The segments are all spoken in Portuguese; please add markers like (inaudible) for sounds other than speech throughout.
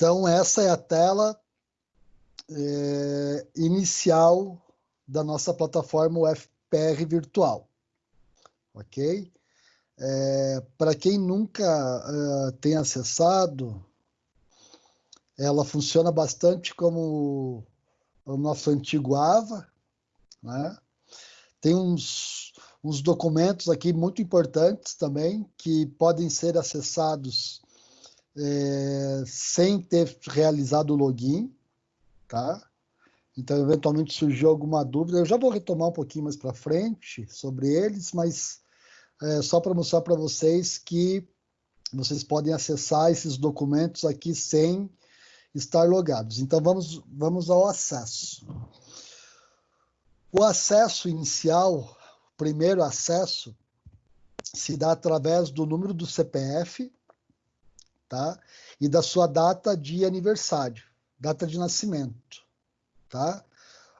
Então, essa é a tela é, inicial da nossa plataforma UFPR virtual. Ok? É, Para quem nunca uh, tem acessado, ela funciona bastante como o nosso antigo AVA. Né? Tem uns, uns documentos aqui muito importantes também que podem ser acessados é, sem ter realizado o login, tá? Então, eventualmente surgiu alguma dúvida, eu já vou retomar um pouquinho mais para frente sobre eles, mas é, só para mostrar para vocês que vocês podem acessar esses documentos aqui sem estar logados. Então, vamos, vamos ao acesso. O acesso inicial, o primeiro acesso, se dá através do número do CPF tá? e da sua data de aniversário, data de nascimento. Tá?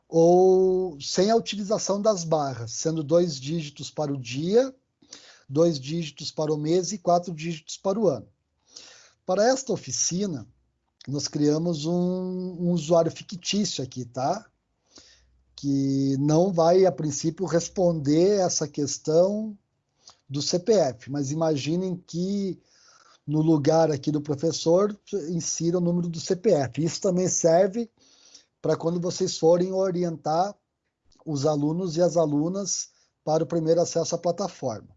Ou sem a utilização das barras, sendo dois dígitos para o dia dois dígitos para o mês e quatro dígitos para o ano. Para esta oficina, nós criamos um, um usuário fictício aqui, tá? Que não vai, a princípio, responder essa questão do CPF, mas imaginem que no lugar aqui do professor insira o número do CPF. Isso também serve para quando vocês forem orientar os alunos e as alunas para o primeiro acesso à plataforma.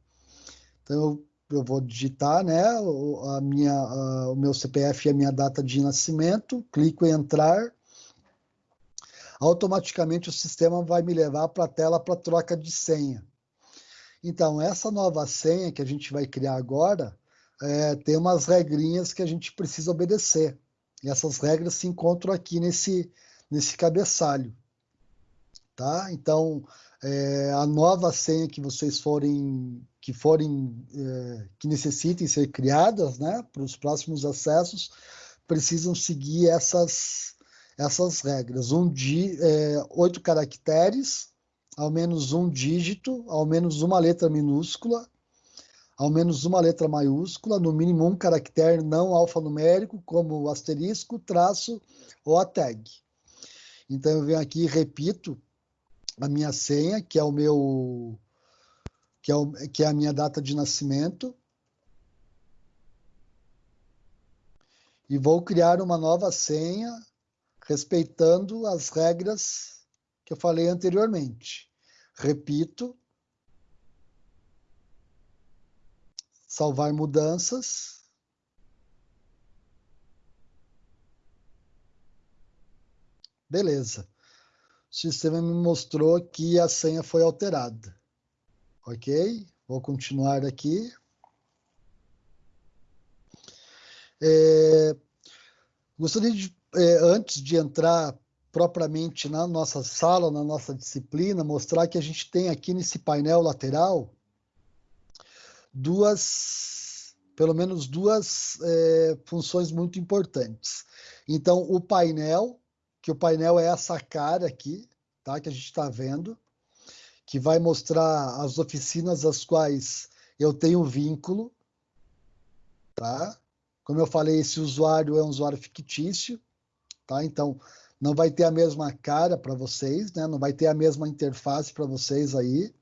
Então, eu, eu vou digitar né, a minha, a, o meu CPF e a minha data de nascimento, clico em entrar, automaticamente o sistema vai me levar para a tela para troca de senha. Então, essa nova senha que a gente vai criar agora, é, tem umas regrinhas que a gente precisa obedecer. E essas regras se encontram aqui nesse, nesse cabeçalho. Tá? Então, é, a nova senha que vocês forem que forem é, que necessitem ser criadas, né, para os próximos acessos, precisam seguir essas essas regras. Um di, é, oito caracteres, ao menos um dígito, ao menos uma letra minúscula, ao menos uma letra maiúscula, no mínimo um caractere não alfanumérico, como o asterisco, traço ou a tag. Então eu venho aqui e repito a minha senha, que é o meu que é, o, que é a minha data de nascimento. E vou criar uma nova senha respeitando as regras que eu falei anteriormente. Repito. Salvar mudanças. Beleza. O sistema me mostrou que a senha foi alterada. Ok? Vou continuar aqui. É, gostaria de, é, antes de entrar propriamente na nossa sala, na nossa disciplina, mostrar que a gente tem aqui nesse painel lateral duas, pelo menos duas é, funções muito importantes. Então, o painel, que o painel é essa cara aqui, tá? que a gente está vendo, que vai mostrar as oficinas às quais eu tenho vínculo, tá? Como eu falei, esse usuário é um usuário fictício, tá? Então, não vai ter a mesma cara para vocês, né? Não vai ter a mesma interface para vocês aí,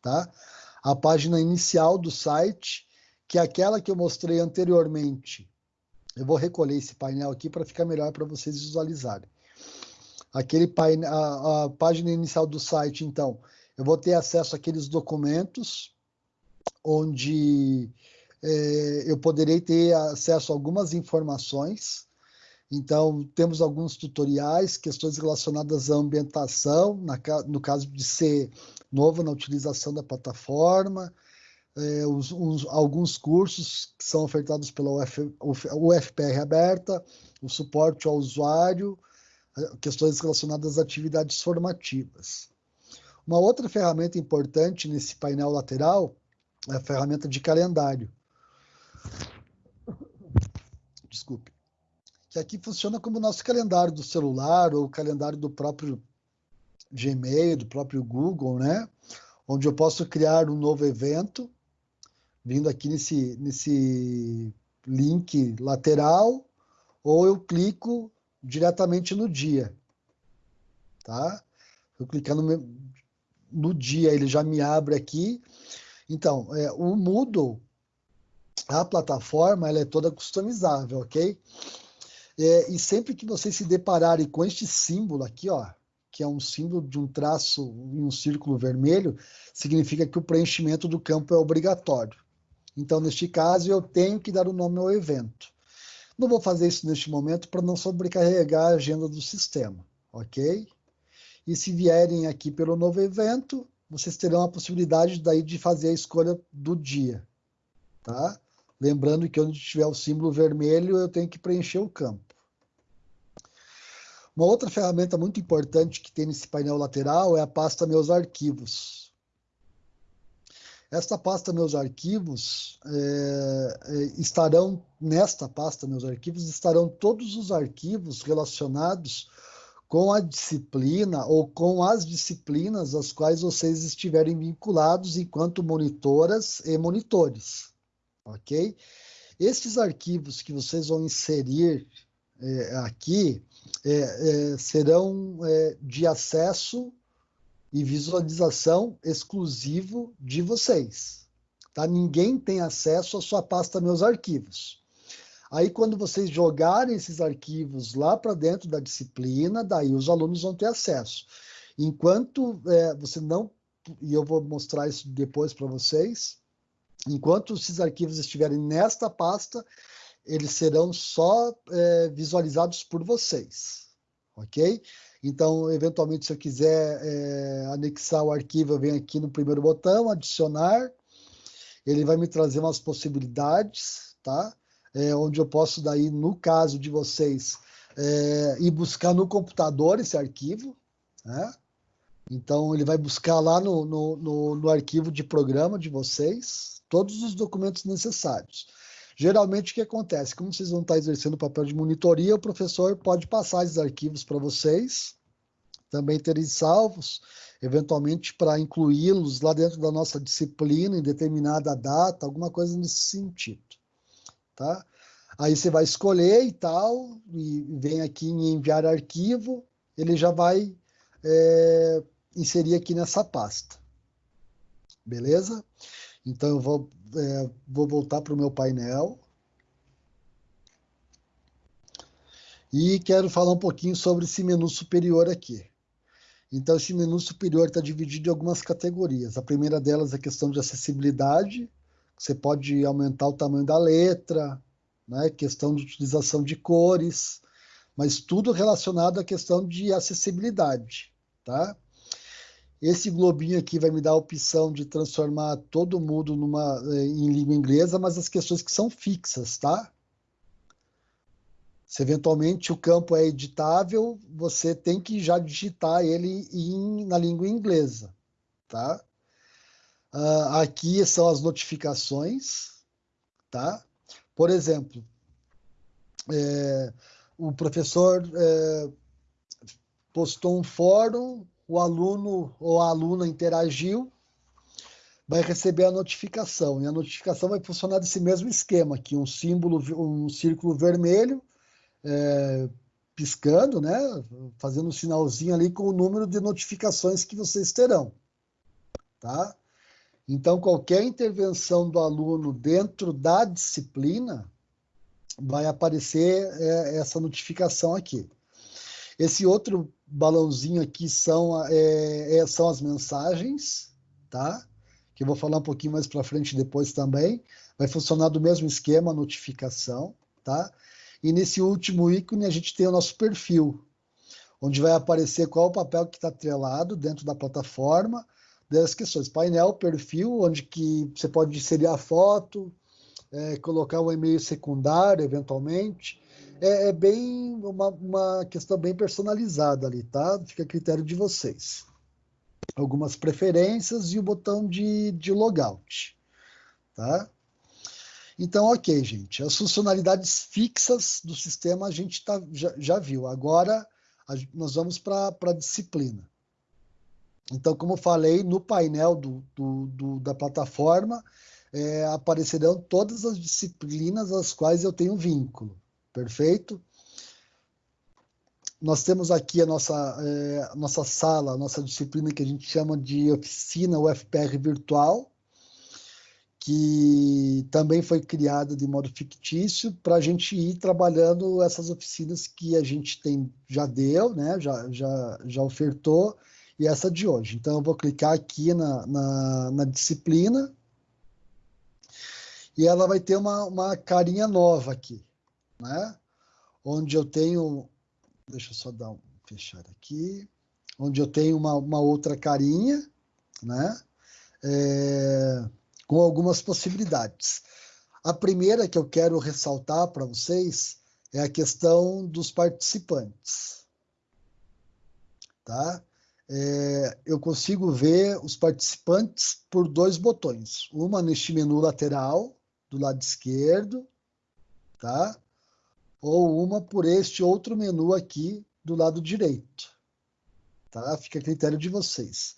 tá? A página inicial do site, que é aquela que eu mostrei anteriormente. Eu vou recolher esse painel aqui para ficar melhor para vocês visualizarem. Aquele painel, a, a página inicial do site, então, eu vou ter acesso àqueles documentos onde é, eu poderei ter acesso a algumas informações. Então, temos alguns tutoriais, questões relacionadas à ambientação, na, no caso de ser novo na utilização da plataforma, é, os, os, alguns cursos que são ofertados pela UF, UFPR aberta, o suporte ao usuário, questões relacionadas a atividades formativas. Uma outra ferramenta importante nesse painel lateral é a ferramenta de calendário. Desculpe. Que aqui funciona como o nosso calendário do celular ou o calendário do próprio Gmail, do próprio Google, né? Onde eu posso criar um novo evento, vindo aqui nesse, nesse link lateral, ou eu clico diretamente no dia, tá? Eu clicando no, no dia, ele já me abre aqui. Então, é, o Moodle, a plataforma, ela é toda customizável, ok? É, e sempre que vocês se depararem com este símbolo aqui, ó, que é um símbolo de um traço em um círculo vermelho, significa que o preenchimento do campo é obrigatório. Então, neste caso, eu tenho que dar o nome ao evento. Não vou fazer isso neste momento para não sobrecarregar a agenda do sistema, ok? E se vierem aqui pelo novo evento, vocês terão a possibilidade daí de fazer a escolha do dia, tá? Lembrando que onde tiver o símbolo vermelho, eu tenho que preencher o campo. Uma outra ferramenta muito importante que tem nesse painel lateral é a pasta Meus Arquivos. Esta pasta Meus Arquivos é, é, estarão, nesta pasta Meus Arquivos, estarão todos os arquivos relacionados com a disciplina ou com as disciplinas às quais vocês estiverem vinculados enquanto monitoras e monitores, ok? Esses arquivos que vocês vão inserir é, aqui, é, é, serão é, de acesso e visualização exclusivo de vocês. Tá? Ninguém tem acesso à sua pasta Meus Arquivos. Aí, quando vocês jogarem esses arquivos lá para dentro da disciplina, daí os alunos vão ter acesso. Enquanto é, você não, e eu vou mostrar isso depois para vocês, enquanto esses arquivos estiverem nesta pasta, eles serão só é, visualizados por vocês, ok? Então, eventualmente, se eu quiser é, anexar o arquivo, eu venho aqui no primeiro botão, adicionar, ele vai me trazer umas possibilidades, tá? É, onde eu posso, daí, no caso de vocês, é, ir buscar no computador esse arquivo, né? Então, ele vai buscar lá no, no, no, no arquivo de programa de vocês todos os documentos necessários. Geralmente, o que acontece? Como vocês vão estar exercendo o papel de monitoria, o professor pode passar esses arquivos para vocês, também terem salvos, eventualmente para incluí-los lá dentro da nossa disciplina, em determinada data, alguma coisa nesse sentido. Tá? Aí você vai escolher e tal, e vem aqui em enviar arquivo, ele já vai é, inserir aqui nessa pasta. Beleza? Então, eu vou, é, vou voltar para o meu painel. E quero falar um pouquinho sobre esse menu superior aqui. Então, esse menu superior está dividido em algumas categorias. A primeira delas é a questão de acessibilidade. Você pode aumentar o tamanho da letra, né? questão de utilização de cores, mas tudo relacionado à questão de acessibilidade. Tá? Esse globinho aqui vai me dar a opção de transformar todo mundo numa, eh, em língua inglesa, mas as questões que são fixas, tá? Se eventualmente o campo é editável, você tem que já digitar ele em, na língua inglesa, tá? Uh, aqui são as notificações, tá? Por exemplo, é, o professor é, postou um fórum o aluno ou a aluna interagiu, vai receber a notificação. E a notificação vai funcionar desse mesmo esquema aqui, um símbolo, um círculo vermelho, é, piscando, né? Fazendo um sinalzinho ali com o número de notificações que vocês terão, tá? Então, qualquer intervenção do aluno dentro da disciplina vai aparecer é, essa notificação aqui. Esse outro balãozinho aqui são, é, é, são as mensagens, tá? Que eu vou falar um pouquinho mais para frente depois também. Vai funcionar do mesmo esquema, notificação, tá? E nesse último ícone a gente tem o nosso perfil, onde vai aparecer qual o papel que está atrelado dentro da plataforma, das questões. Painel, perfil, onde que você pode inserir a foto, é, colocar um e-mail secundário, eventualmente, é, é bem uma, uma questão bem personalizada ali, tá? Fica a critério de vocês. Algumas preferências e o botão de, de logout, tá? Então, ok, gente. As funcionalidades fixas do sistema a gente tá, já, já viu. Agora, a, nós vamos para a disciplina. Então, como falei, no painel do, do, do da plataforma, é, aparecerão todas as disciplinas às quais eu tenho vínculo. Perfeito? nós temos aqui a nossa, é, a nossa sala, a nossa disciplina que a gente chama de oficina UFPR virtual, que também foi criada de modo fictício para a gente ir trabalhando essas oficinas que a gente tem já deu, né? já, já, já ofertou, e essa de hoje. Então, eu vou clicar aqui na, na, na disciplina e ela vai ter uma, uma carinha nova aqui, né? onde eu tenho, deixa eu só dar um fechar aqui, onde eu tenho uma, uma outra carinha, né? É, com algumas possibilidades. A primeira que eu quero ressaltar para vocês é a questão dos participantes. Tá? É, eu consigo ver os participantes por dois botões. Uma neste menu lateral, do lado esquerdo, tá? Ou uma por este outro menu aqui do lado direito. Tá? Fica a critério de vocês.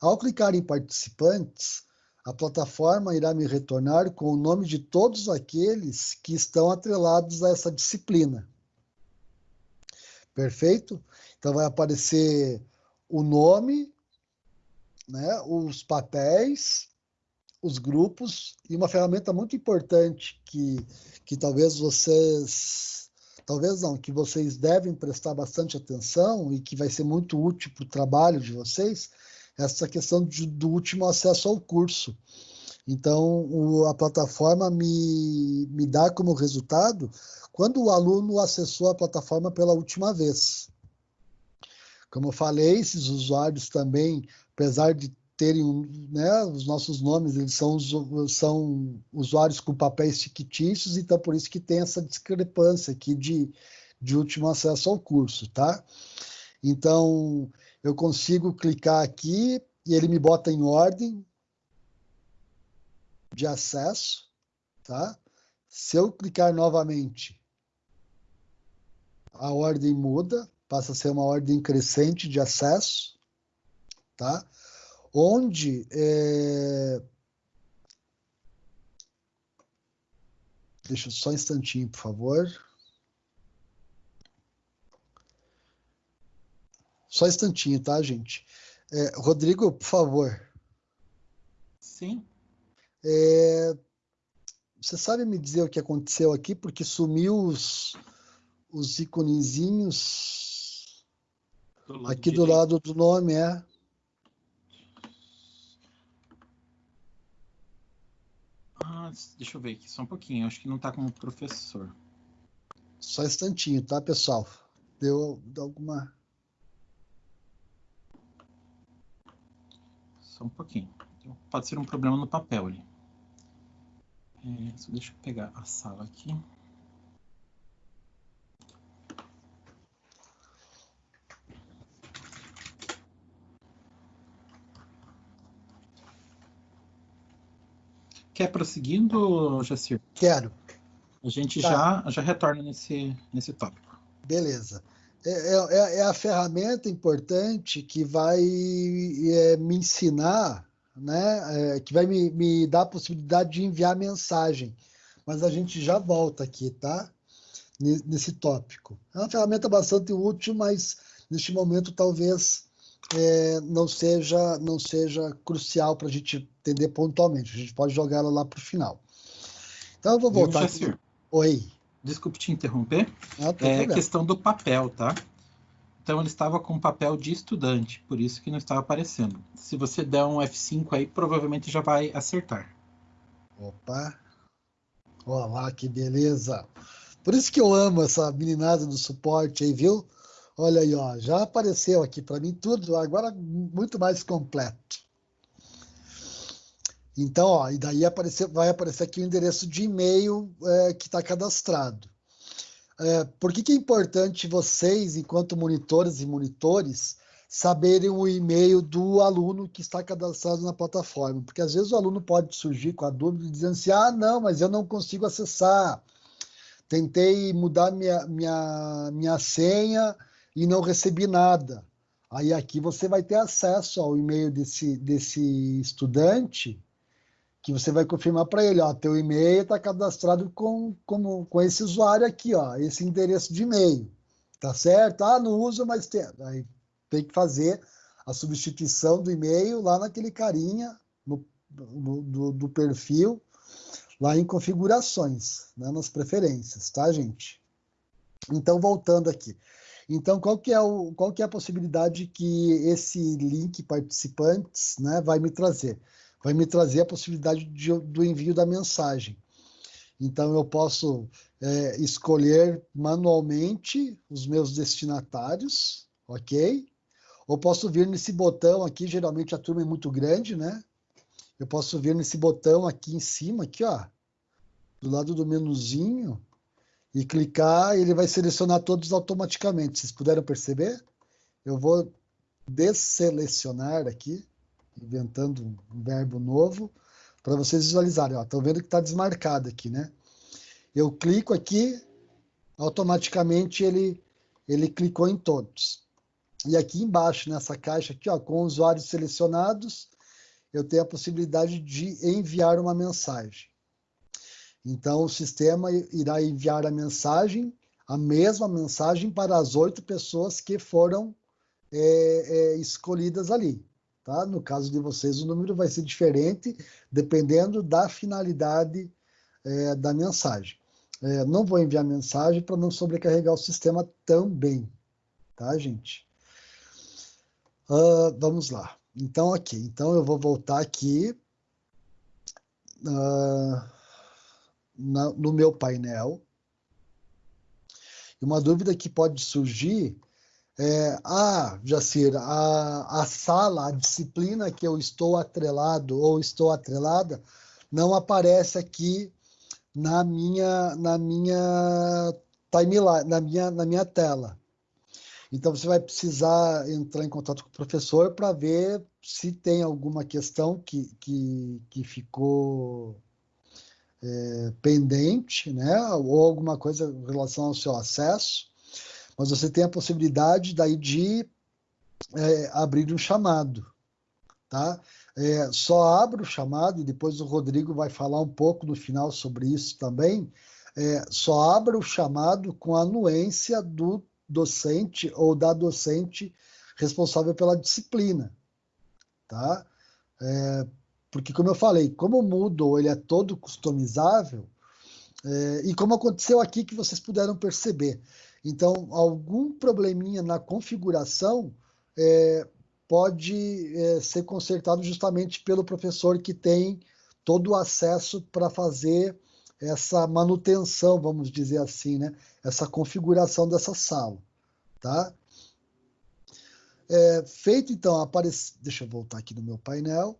Ao clicar em participantes, a plataforma irá me retornar com o nome de todos aqueles que estão atrelados a essa disciplina. Perfeito? Então vai aparecer o nome, né, os papéis, os grupos e uma ferramenta muito importante que, que talvez vocês, talvez não, que vocês devem prestar bastante atenção e que vai ser muito útil para o trabalho de vocês, essa questão de, do último acesso ao curso. Então, o, a plataforma me, me dá como resultado quando o aluno acessou a plataforma pela última vez. Como eu falei, esses usuários também, apesar de terem né, os nossos nomes, eles são, são usuários com papéis fictícios, então por isso que tem essa discrepância aqui de, de último acesso ao curso, tá? Então, eu consigo clicar aqui e ele me bota em ordem de acesso, tá? Se eu clicar novamente, a ordem muda, passa a ser uma ordem crescente de acesso, tá? Onde é... Deixa só um instantinho, por favor. Só um instantinho, tá, gente? É, Rodrigo, por favor. Sim. É, você sabe me dizer o que aconteceu aqui? Porque sumiu os, os aqui direito. do lado do nome, é? Ah, deixa eu ver aqui, só um pouquinho. Acho que não está como professor. Só um instantinho, tá, pessoal? Deu, deu alguma... Só um pouquinho. Então, pode ser um problema no papel ali. É, deixa eu pegar a sala aqui. Quer prosseguindo, Jacir? Quero. A gente tá. já, já retorna nesse, nesse tópico. Beleza. É, é, é, a ferramenta importante que vai é, me ensinar, né, é, que vai me, me dar a possibilidade de enviar mensagem. Mas a gente já volta aqui, tá? Nesse tópico. É uma ferramenta bastante útil, mas neste momento talvez é, não seja não seja crucial para a gente entender pontualmente. A gente pode jogar ela lá para o final. Então eu vou voltar. Aqui. Oi. Desculpe te interromper. Ah, é questão do papel, tá? Então ele estava com papel de estudante, por isso que não estava aparecendo. Se você der um F5 aí, provavelmente já vai acertar. Opa! Olha lá que beleza! Por isso que eu amo essa meninada do suporte aí, viu? Olha aí, ó, já apareceu aqui para mim tudo, agora muito mais completo. Então, ó, e daí aparecer, vai aparecer aqui o endereço de e-mail é, que está cadastrado. É, por que, que é importante vocês, enquanto monitores e monitores, saberem o e-mail do aluno que está cadastrado na plataforma? Porque às vezes o aluno pode surgir com a dúvida dizendo assim: ah, não, mas eu não consigo acessar. Tentei mudar minha, minha, minha senha e não recebi nada. Aí aqui você vai ter acesso ao e-mail desse, desse estudante que você vai confirmar para ele, ó, teu e-mail está cadastrado com, com, com esse usuário aqui, ó, esse endereço de e-mail, Tá certo? Ah, não uso, mas tem. Aí tem que fazer a substituição do e-mail lá naquele carinha no, no do, do, perfil, lá em configurações, né, nas preferências, tá, gente? Então, voltando aqui. Então, qual que é, o, qual que é a possibilidade que esse link participantes né, vai me trazer? Vai me trazer a possibilidade de, do envio da mensagem. Então, eu posso é, escolher manualmente os meus destinatários, ok? Ou posso vir nesse botão aqui, geralmente a turma é muito grande, né? Eu posso vir nesse botão aqui em cima, aqui, ó, do lado do menuzinho, e clicar, ele vai selecionar todos automaticamente. Vocês puderam perceber? Eu vou desselecionar aqui, inventando um verbo novo, para vocês visualizarem. Estão vendo que está desmarcado aqui, né? Eu clico aqui, automaticamente ele, ele clicou em todos. E aqui embaixo, nessa caixa aqui, ó, com usuários selecionados, eu tenho a possibilidade de enviar uma mensagem. Então, o sistema irá enviar a mensagem, a mesma mensagem para as oito pessoas que foram é, é, escolhidas ali. Tá? No caso de vocês, o número vai ser diferente, dependendo da finalidade é, da mensagem. É, não vou enviar mensagem para não sobrecarregar o sistema também, tá, gente? Uh, vamos lá. Então, ok. Então, eu vou voltar aqui uh, na, no meu painel. E uma dúvida que pode surgir é, ah, Jacir, a, a sala, a disciplina que eu estou atrelado ou estou atrelada não aparece aqui na minha, na minha timeline, na minha, na minha tela. Então você vai precisar entrar em contato com o professor para ver se tem alguma questão que, que, que ficou é, pendente, né? ou alguma coisa em relação ao seu acesso, mas você tem a possibilidade daí de é, abrir um chamado. Tá? É, só abro o chamado, e depois o Rodrigo vai falar um pouco no final sobre isso também. É, só abro o chamado com a anuência do docente ou da docente responsável pela disciplina. Tá? É, porque, como eu falei, como o Moodle ele é todo customizável, é, e como aconteceu aqui que vocês puderam perceber. Então, algum probleminha na configuração é, pode é, ser consertado justamente pelo professor que tem todo o acesso para fazer essa manutenção, vamos dizer assim, né? essa configuração dessa sala. Tá? É, feito então, aparece... deixa eu voltar aqui no meu painel.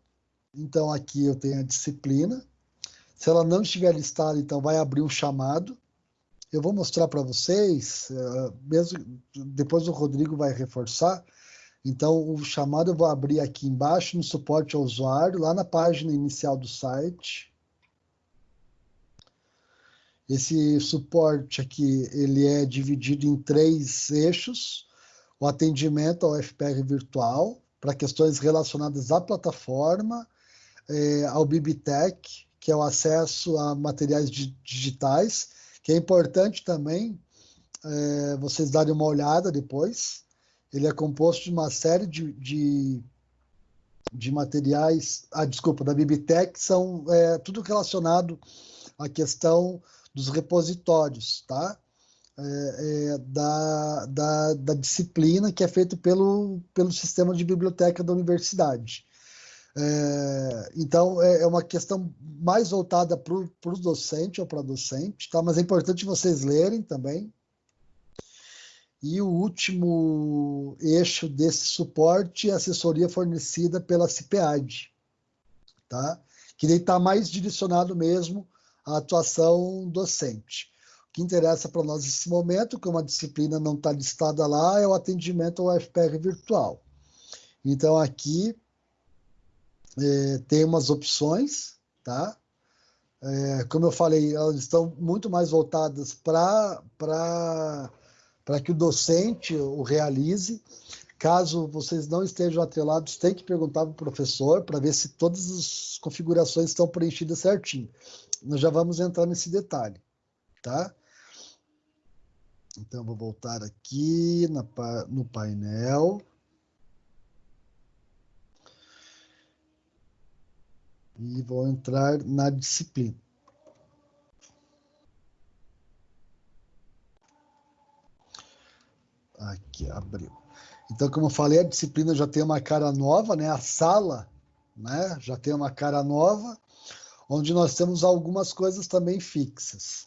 Então aqui eu tenho a disciplina. Se ela não estiver listada, então vai abrir um chamado. Eu vou mostrar para vocês, é, mesmo depois o Rodrigo vai reforçar, então, o chamado eu vou abrir aqui embaixo no suporte ao usuário, lá na página inicial do site. Esse suporte aqui, ele é dividido em três eixos. O atendimento ao FPR virtual, para questões relacionadas à plataforma, é, ao Bibitec, que é o acesso a materiais digitais, que é importante também é, vocês darem uma olhada depois, ele é composto de uma série de, de, de materiais, ah, desculpa, da Bibitec, são é, tudo relacionado à questão dos repositórios, tá? É, é, da, da, da, disciplina que é feito pelo, pelo sistema de biblioteca da universidade. É, então, é, é, uma questão mais voltada para o docente ou para docente, tá? mas é importante vocês lerem também, e o último eixo desse suporte é a assessoria fornecida pela CIPEAD, tá? que está mais direcionado mesmo à atuação docente. O que interessa para nós nesse momento, como a disciplina não está listada lá, é o atendimento ao FPR virtual. Então, aqui é, tem umas opções, tá? É, como eu falei, elas estão muito mais voltadas para que o docente o realize. Caso vocês não estejam atrelados, tem que perguntar para o professor para ver se todas as configurações estão preenchidas certinho. Nós já vamos entrar nesse detalhe, tá? Então, vou voltar aqui na, no painel. E vou entrar na disciplina. Aqui, abriu. Então, como eu falei, a disciplina já tem uma cara nova, né? A sala né? já tem uma cara nova, onde nós temos algumas coisas também fixas.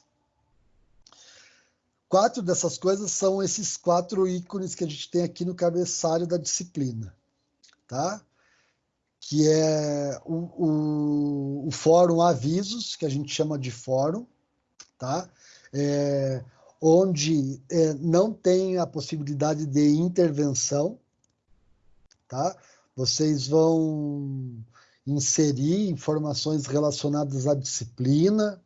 Quatro dessas coisas são esses quatro ícones que a gente tem aqui no cabeçalho da disciplina, tá? Que é o, o, o fórum avisos, que a gente chama de fórum, tá? É, onde é, não tem a possibilidade de intervenção, tá? Vocês vão inserir informações relacionadas à disciplina,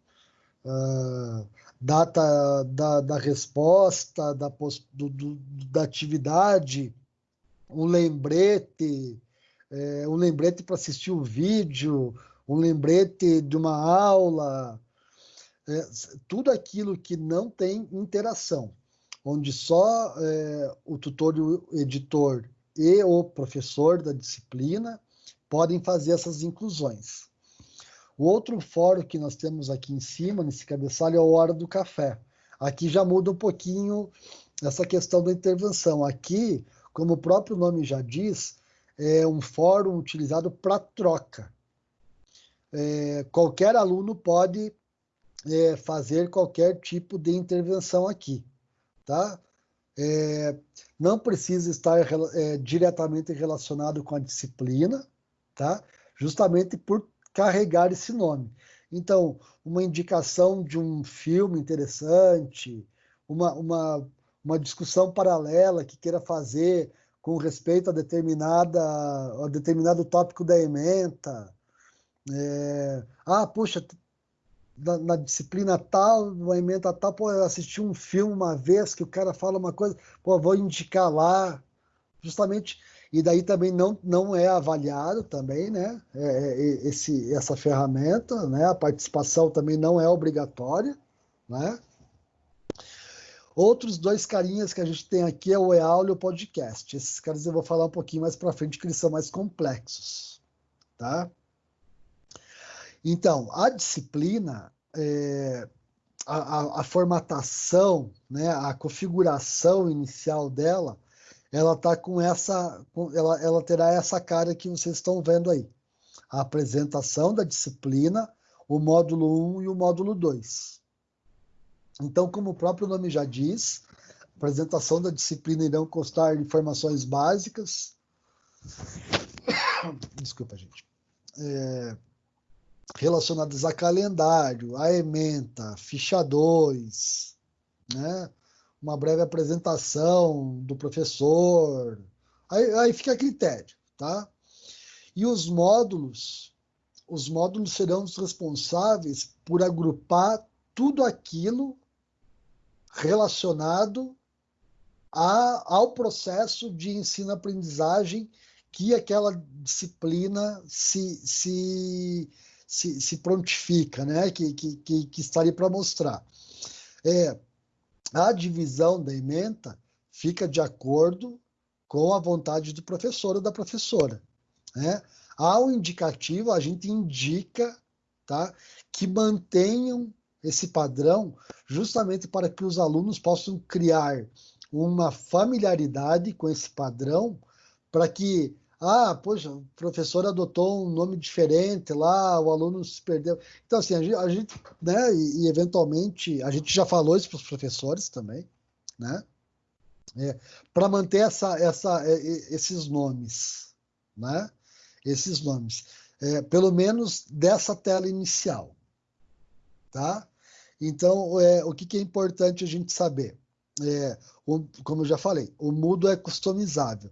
uh, data da, da resposta, da, do, do, da atividade, um lembrete, é, um lembrete para assistir o vídeo, um lembrete de uma aula, é, tudo aquilo que não tem interação, onde só é, o tutor e o editor e o professor da disciplina podem fazer essas inclusões. O outro fórum que nós temos aqui em cima, nesse cabeçalho, é a Hora do Café. Aqui já muda um pouquinho essa questão da intervenção. Aqui, como o próprio nome já diz, é um fórum utilizado para troca. É, qualquer aluno pode é, fazer qualquer tipo de intervenção aqui, tá? É, não precisa estar é, diretamente relacionado com a disciplina, tá? Justamente por carregar esse nome. Então, uma indicação de um filme interessante, uma, uma, uma discussão paralela que queira fazer com respeito a, determinada, a determinado tópico da ementa. É, ah, puxa, na, na, disciplina tal, uma ementa tal, pô, eu assisti um filme uma vez que o cara fala uma coisa, pô, vou indicar lá, justamente, e daí também não, não é avaliado também, né, é, é, esse, essa ferramenta, né, a participação também não é obrigatória, né. Outros dois carinhas que a gente tem aqui é o EAUL e o podcast. Esses caras eu vou falar um pouquinho mais para frente, que eles são mais complexos, tá? Então, a disciplina, é, a, a, a, formatação, né, a configuração inicial dela, ela tá com essa, ela, ela terá essa cara que vocês estão vendo aí. A apresentação da disciplina, o módulo 1 e o módulo 2. Então, como o próprio nome já diz, a apresentação da disciplina irão constar informações básicas. (coughs) Desculpa, gente. É, relacionadas a calendário, a ementa, ficha 2, né? uma breve apresentação do professor, aí, aí fica a critério, tá? E os módulos, os módulos serão os responsáveis por agrupar tudo aquilo relacionado a, ao processo de ensino-aprendizagem que aquela disciplina se, se se, se prontifica, né? que, que, que, estaria para mostrar. É, a divisão da ementa fica de acordo com a vontade do professor ou da professora. Né? Ao indicativo, a gente indica tá, que mantenham esse padrão justamente para que os alunos possam criar uma familiaridade com esse padrão para que ah, poxa, o professor adotou um nome diferente lá, o aluno se perdeu. Então, assim, a gente, a gente né, e, e, eventualmente, a gente já falou isso para os professores também, né? É, para manter essa, essa, é, esses nomes, né? Esses nomes. É, pelo menos dessa tela inicial, tá? Então, é, o que, que, é importante a gente saber? É, o, como eu já falei, o Moodle é customizável.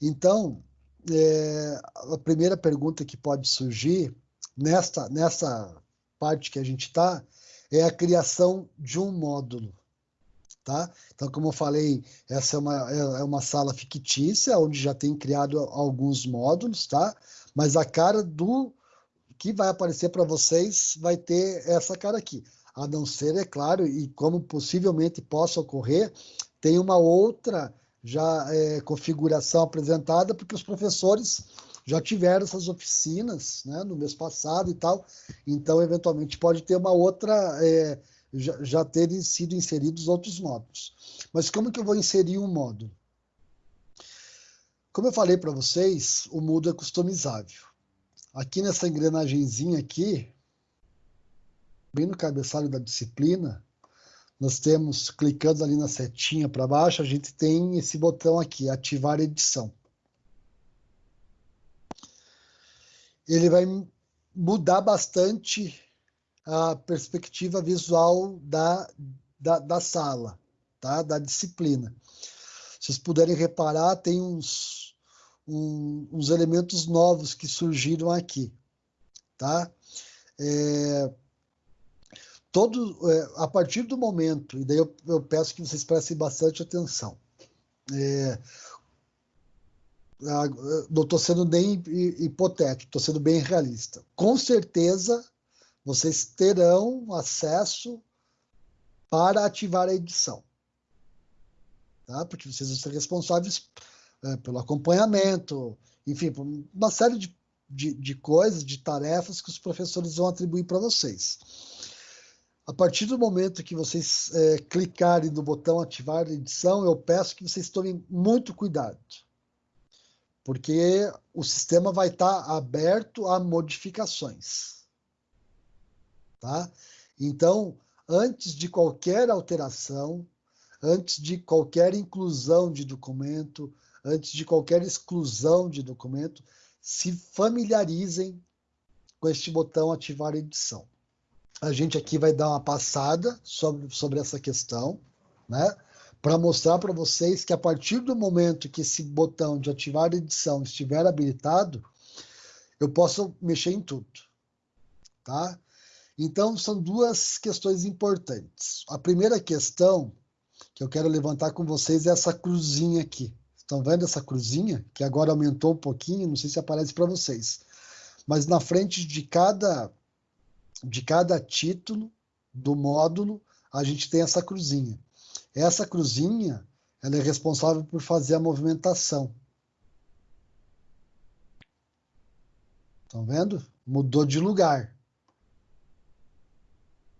Então, é, a primeira pergunta que pode surgir nessa, nessa parte que a gente está é a criação de um módulo. Tá? Então, como eu falei, essa é uma, é, é uma sala fictícia, onde já tem criado alguns módulos, tá? mas a cara do que vai aparecer para vocês vai ter essa cara aqui. A não ser, é claro, e como possivelmente possa ocorrer, tem uma outra já é, configuração apresentada, porque os professores já tiveram essas oficinas né, no mês passado e tal, então eventualmente pode ter uma outra, é, já, já terem sido inseridos outros módulos. Mas como que eu vou inserir um módulo? Como eu falei para vocês, o Moodle é customizável. Aqui nessa engrenagemzinha aqui, bem no cabeçalho da disciplina, nós temos, clicando ali na setinha para baixo, a gente tem esse botão aqui, ativar edição. Ele vai mudar bastante a perspectiva visual da, da, da sala, tá? da disciplina. Vocês puderem reparar, tem uns um, uns elementos novos que surgiram aqui, tá? É, todo, é, a partir do momento, e daí eu, eu, peço que vocês prestem bastante atenção, é, não estou sendo nem hipotético, estou sendo bem realista. Com certeza, vocês terão acesso para ativar a edição. Tá? Porque vocês vão ser responsáveis é, pelo acompanhamento, enfim, por uma série de, de, de coisas, de tarefas que os professores vão atribuir para vocês. A partir do momento que vocês é, clicarem no botão ativar a edição, eu peço que vocês tomem muito cuidado, porque o sistema vai estar tá aberto a modificações. Tá? Então, antes de qualquer alteração, antes de qualquer inclusão de documento, antes de qualquer exclusão de documento, se familiarizem com este botão ativar edição. A gente aqui vai dar uma passada sobre, sobre essa questão, né? Para mostrar para vocês que a partir do momento que esse botão de ativar edição estiver habilitado, eu posso mexer em tudo, tá? Então, são duas questões importantes. A primeira questão que eu quero levantar com vocês é essa cruzinha aqui. Estão vendo essa cruzinha? Que agora aumentou um pouquinho, não sei se aparece para vocês. Mas na frente de cada, de cada título do módulo, a gente tem essa cruzinha. Essa cruzinha ela é responsável por fazer a movimentação. Estão vendo? Mudou de lugar.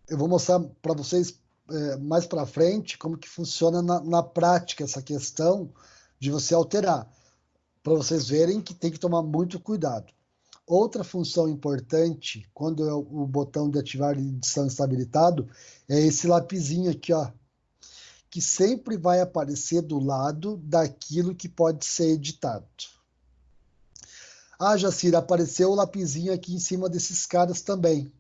Eu vou mostrar para vocês é, mais para frente como que funciona na, na prática essa questão de você alterar, para vocês verem que tem que tomar muito cuidado. Outra função importante, quando é o botão de ativar edição está habilitado, é esse lapisinho aqui, ó, que sempre vai aparecer do lado daquilo que pode ser editado. Ah, Jacir, apareceu o lapisinho aqui em cima desses caras também.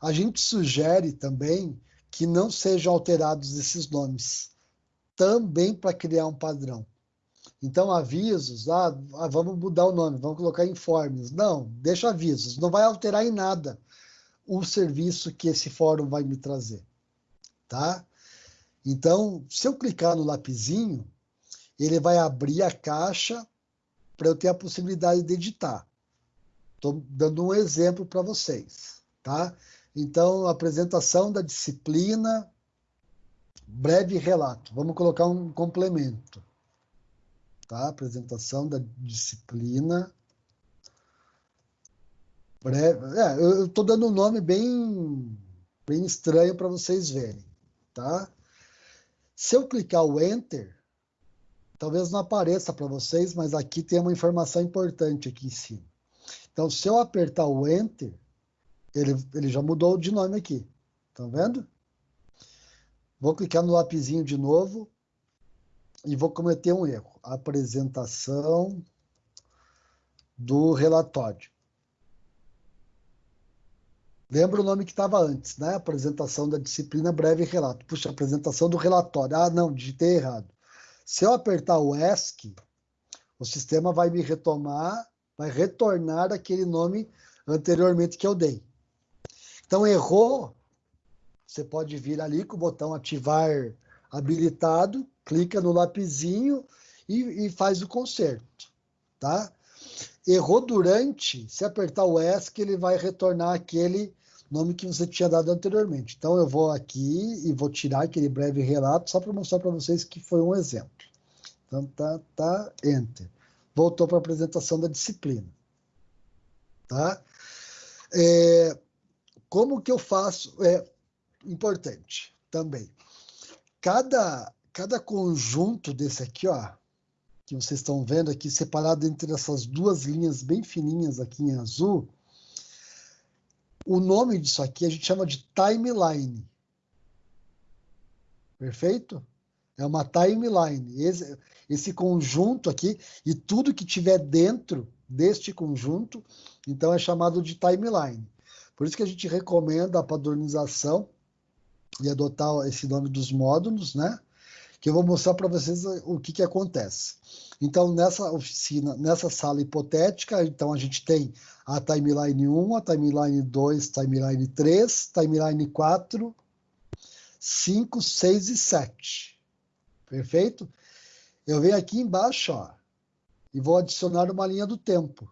A gente sugere também que não sejam alterados esses nomes, também para criar um padrão. Então, avisos, ah, ah, vamos mudar o nome, vamos colocar informes. Não, deixa avisos, não vai alterar em nada o serviço que esse fórum vai me trazer, tá? Então, se eu clicar no lapisinho, ele vai abrir a caixa para eu ter a possibilidade de editar. Estou dando um exemplo para vocês, tá? Então, apresentação da disciplina, breve relato. Vamos colocar um complemento tá? Apresentação da disciplina. Breve. É, eu estou dando um nome bem, bem estranho para vocês verem, tá? Se eu clicar o Enter, talvez não apareça para vocês, mas aqui tem uma informação importante aqui em cima. Então, se eu apertar o Enter, ele, ele já mudou de nome aqui. Estão vendo? Vou clicar no lapisinho de novo e vou cometer um erro. Apresentação do relatório. Lembra o nome que estava antes, né? Apresentação da disciplina breve relato. Puxa, apresentação do relatório. Ah, não, digitei errado. Se eu apertar o ESC, o sistema vai me retomar, vai retornar aquele nome anteriormente que eu dei. Então, errou, você pode vir ali com o botão ativar habilitado clica no lapisinho e, e faz o conserto, tá? Errou durante, se apertar o ESC, ele vai retornar aquele nome que você tinha dado anteriormente. Então, eu vou aqui e vou tirar aquele breve relato só para mostrar para vocês que foi um exemplo. Então, tá, tá, Enter. Voltou para a apresentação da disciplina. Tá? É, como que eu faço? É importante também. Cada, cada conjunto desse aqui, ó, que vocês estão vendo aqui, separado entre essas duas linhas bem fininhas aqui em azul, o nome disso aqui a gente chama de timeline. Perfeito? É uma timeline. Esse, esse conjunto aqui e tudo que tiver dentro deste conjunto, então é chamado de timeline. Por isso que a gente recomenda a padronização e adotar esse nome dos módulos, né? Que eu vou mostrar para vocês o que, que acontece. Então, nessa oficina, nessa sala hipotética, então a gente tem a timeline 1, a timeline 2, timeline 3, timeline 4, 5, 6 e 7. Perfeito? Eu venho aqui embaixo, ó, e vou adicionar uma linha do tempo.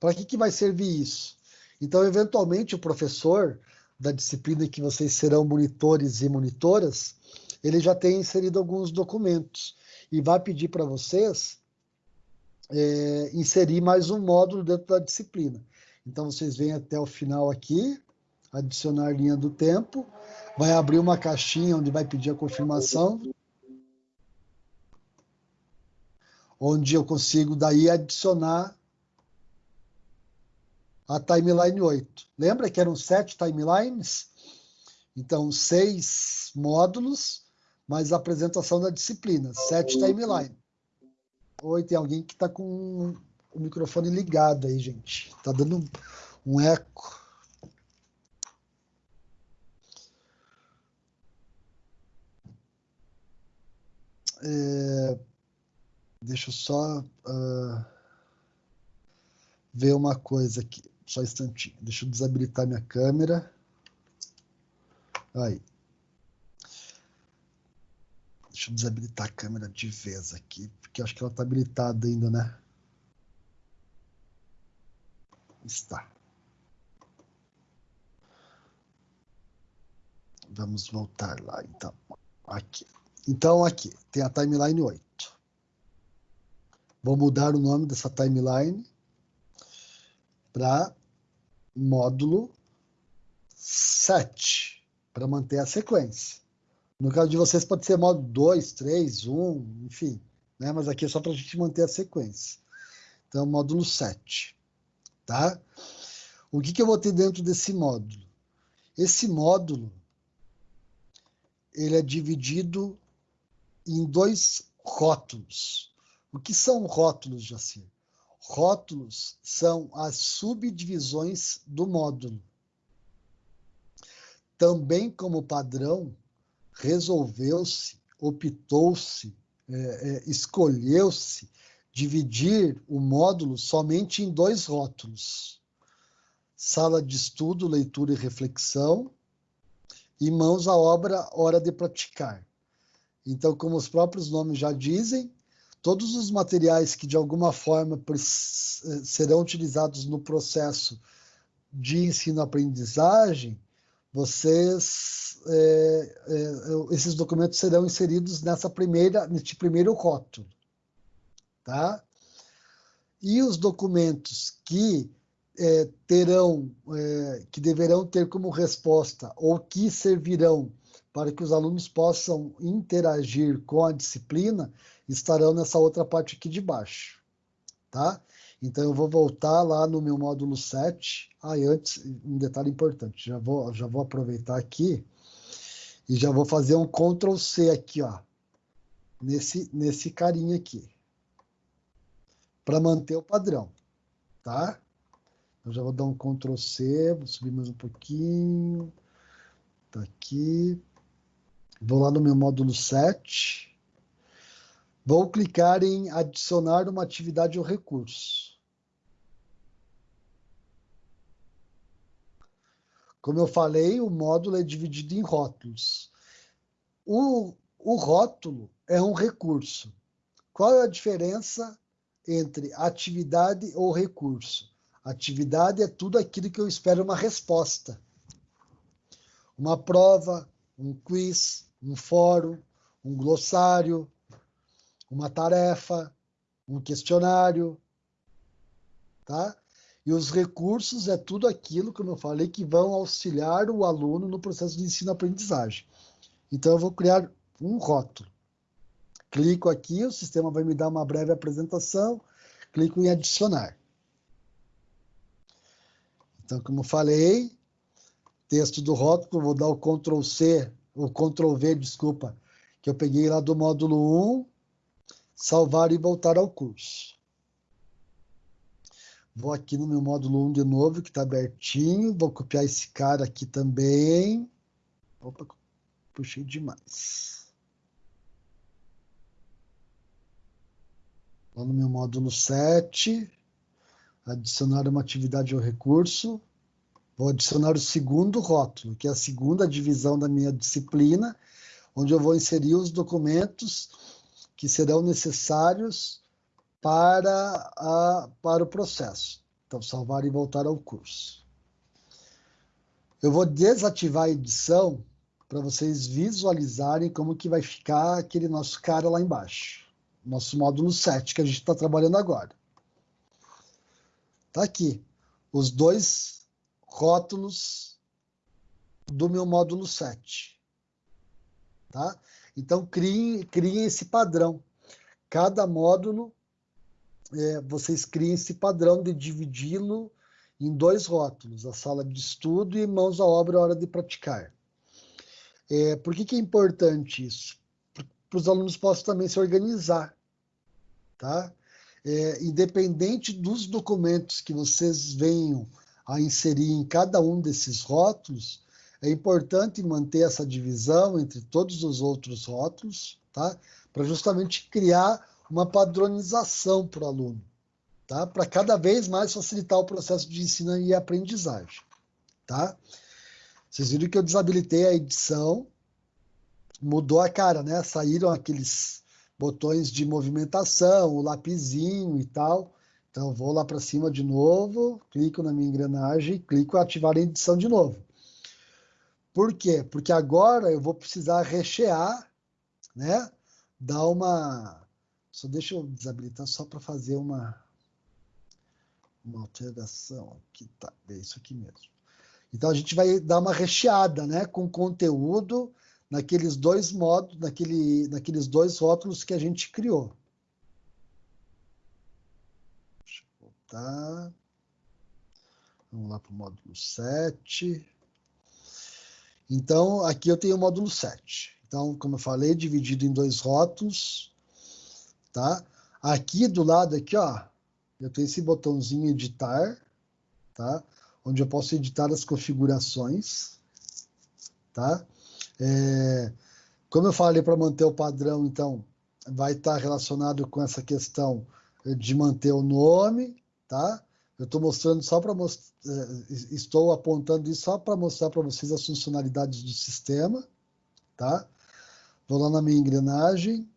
Para que, que vai servir isso? Então, eventualmente, o professor da disciplina que vocês serão monitores e monitoras, ele já tem inserido alguns documentos e vai pedir para vocês é, inserir mais um módulo dentro da disciplina. Então, vocês vêm até o final aqui, adicionar linha do tempo, vai abrir uma caixinha onde vai pedir a confirmação, onde eu consigo daí adicionar a timeline 8. Lembra que eram sete timelines? Então, seis módulos, mais a apresentação da disciplina, sete timelines. Oi, tem alguém que está com o microfone ligado aí, gente. Está dando um eco. É, deixa eu só uh, ver uma coisa aqui. Só um instantinho. Deixa eu desabilitar minha câmera. Aí. Deixa eu desabilitar a câmera de vez aqui, porque acho que ela está habilitada ainda, né? Está. Vamos voltar lá, então. Aqui. Então, aqui, tem a timeline 8. Vou mudar o nome dessa timeline para módulo 7, para manter a sequência. No caso de vocês, pode ser módulo 2, 3, 1, enfim. Né? Mas aqui é só para a gente manter a sequência. Então, módulo 7. Tá? O que, que eu vou ter dentro desse módulo? Esse módulo ele é dividido em dois rótulos. O que são rótulos, Jacir? Rótulos são as subdivisões do módulo. Também como padrão, resolveu-se, optou-se, é, é, escolheu-se dividir o módulo somente em dois rótulos: sala de estudo, leitura e reflexão, e mãos à obra, hora de praticar. Então, como os próprios nomes já dizem, todos os materiais que de alguma forma eh, serão utilizados no processo de ensino-aprendizagem, vocês é, é, esses documentos serão inseridos nessa primeira neste primeiro rótulo, tá? E os documentos que é, terão, que deverão ter como resposta ou que servirão para que os alunos possam interagir com a disciplina, estarão nessa outra parte aqui de baixo, tá? Então, eu vou voltar lá no meu módulo 7. Ah, antes, um detalhe importante, já vou, já vou aproveitar aqui e já vou fazer um Ctrl C aqui, ó, nesse, nesse carinha aqui, para manter o padrão, tá? Eu já vou dar um Ctrl C, vou subir mais um pouquinho, tá aqui, vou lá no meu módulo 7, Vou clicar em adicionar uma atividade ou recurso. Como eu falei, o módulo é dividido em rótulos. O, o rótulo é um recurso. Qual é a diferença entre atividade ou recurso. Atividade é tudo aquilo que eu espero uma resposta. Uma prova, um quiz, um fórum, um glossário, uma tarefa, um questionário, tá? E os recursos é tudo aquilo, como eu falei, que vão auxiliar o aluno no processo de ensino-aprendizagem. Então, eu vou criar um rótulo. Clico aqui, o sistema vai me dar uma breve apresentação, clico em adicionar. Então, como falei, texto do rótulo, vou dar o Ctrl C, o Ctrl V, desculpa, que eu peguei lá do módulo 1, salvar e voltar ao curso. Vou aqui no meu módulo 1 de novo, que está abertinho, vou copiar esse cara aqui também. Opa, puxei demais. Vou no meu módulo 7, adicionar uma atividade ou recurso. Vou adicionar o segundo rótulo, que é a segunda divisão da minha disciplina, onde eu vou inserir os documentos que serão necessários para, a, para o processo. Então, salvar e voltar ao curso. Eu vou desativar a edição para vocês visualizarem como que vai ficar aquele nosso cara lá embaixo nosso módulo 7 que a gente está trabalhando agora. Está aqui os dois rótulos do meu módulo 7. Tá? Então, criem, criem esse padrão. Cada módulo, é, vocês criem esse padrão de dividi-lo em dois rótulos, a sala de estudo e mãos à obra, hora de praticar. É, por que, que é importante isso? Para os alunos possam também se organizar tá? É, independente dos documentos que vocês venham a inserir em cada um desses rótulos, é importante manter essa divisão entre todos os outros rótulos, tá? Para justamente criar uma padronização para o aluno, tá? Para cada vez mais facilitar o processo de ensino e aprendizagem, tá? Vocês viram que eu desabilitei a edição, mudou a cara, né? Saíram aqueles botões de movimentação, o lapizinho e tal. Então, vou lá para cima de novo, clico na minha engrenagem, clico ativar a edição de novo. Por quê? Porque agora eu vou precisar rechear, né? Dar uma... Só deixa eu desabilitar só para fazer uma, uma alteração. Aqui tá, é isso aqui mesmo. Então, a gente vai dar uma recheada, né? Com conteúdo naqueles dois modos, naquele, naqueles dois rótulos que a gente criou. Deixa eu voltar. Vamos lá para o módulo 7. Então, aqui eu tenho o módulo 7. Então, como eu falei, dividido em dois rótulos, tá? Aqui do lado aqui, ó, eu tenho esse botãozinho editar, tá? Onde eu posso editar as configurações, tá? É, como eu falei, para manter o padrão, então, vai estar relacionado com essa questão de manter o nome, tá? Eu estou mostrando só para mostrar, é, estou apontando isso só para mostrar para vocês as funcionalidades do sistema, tá? Vou lá na minha engrenagem.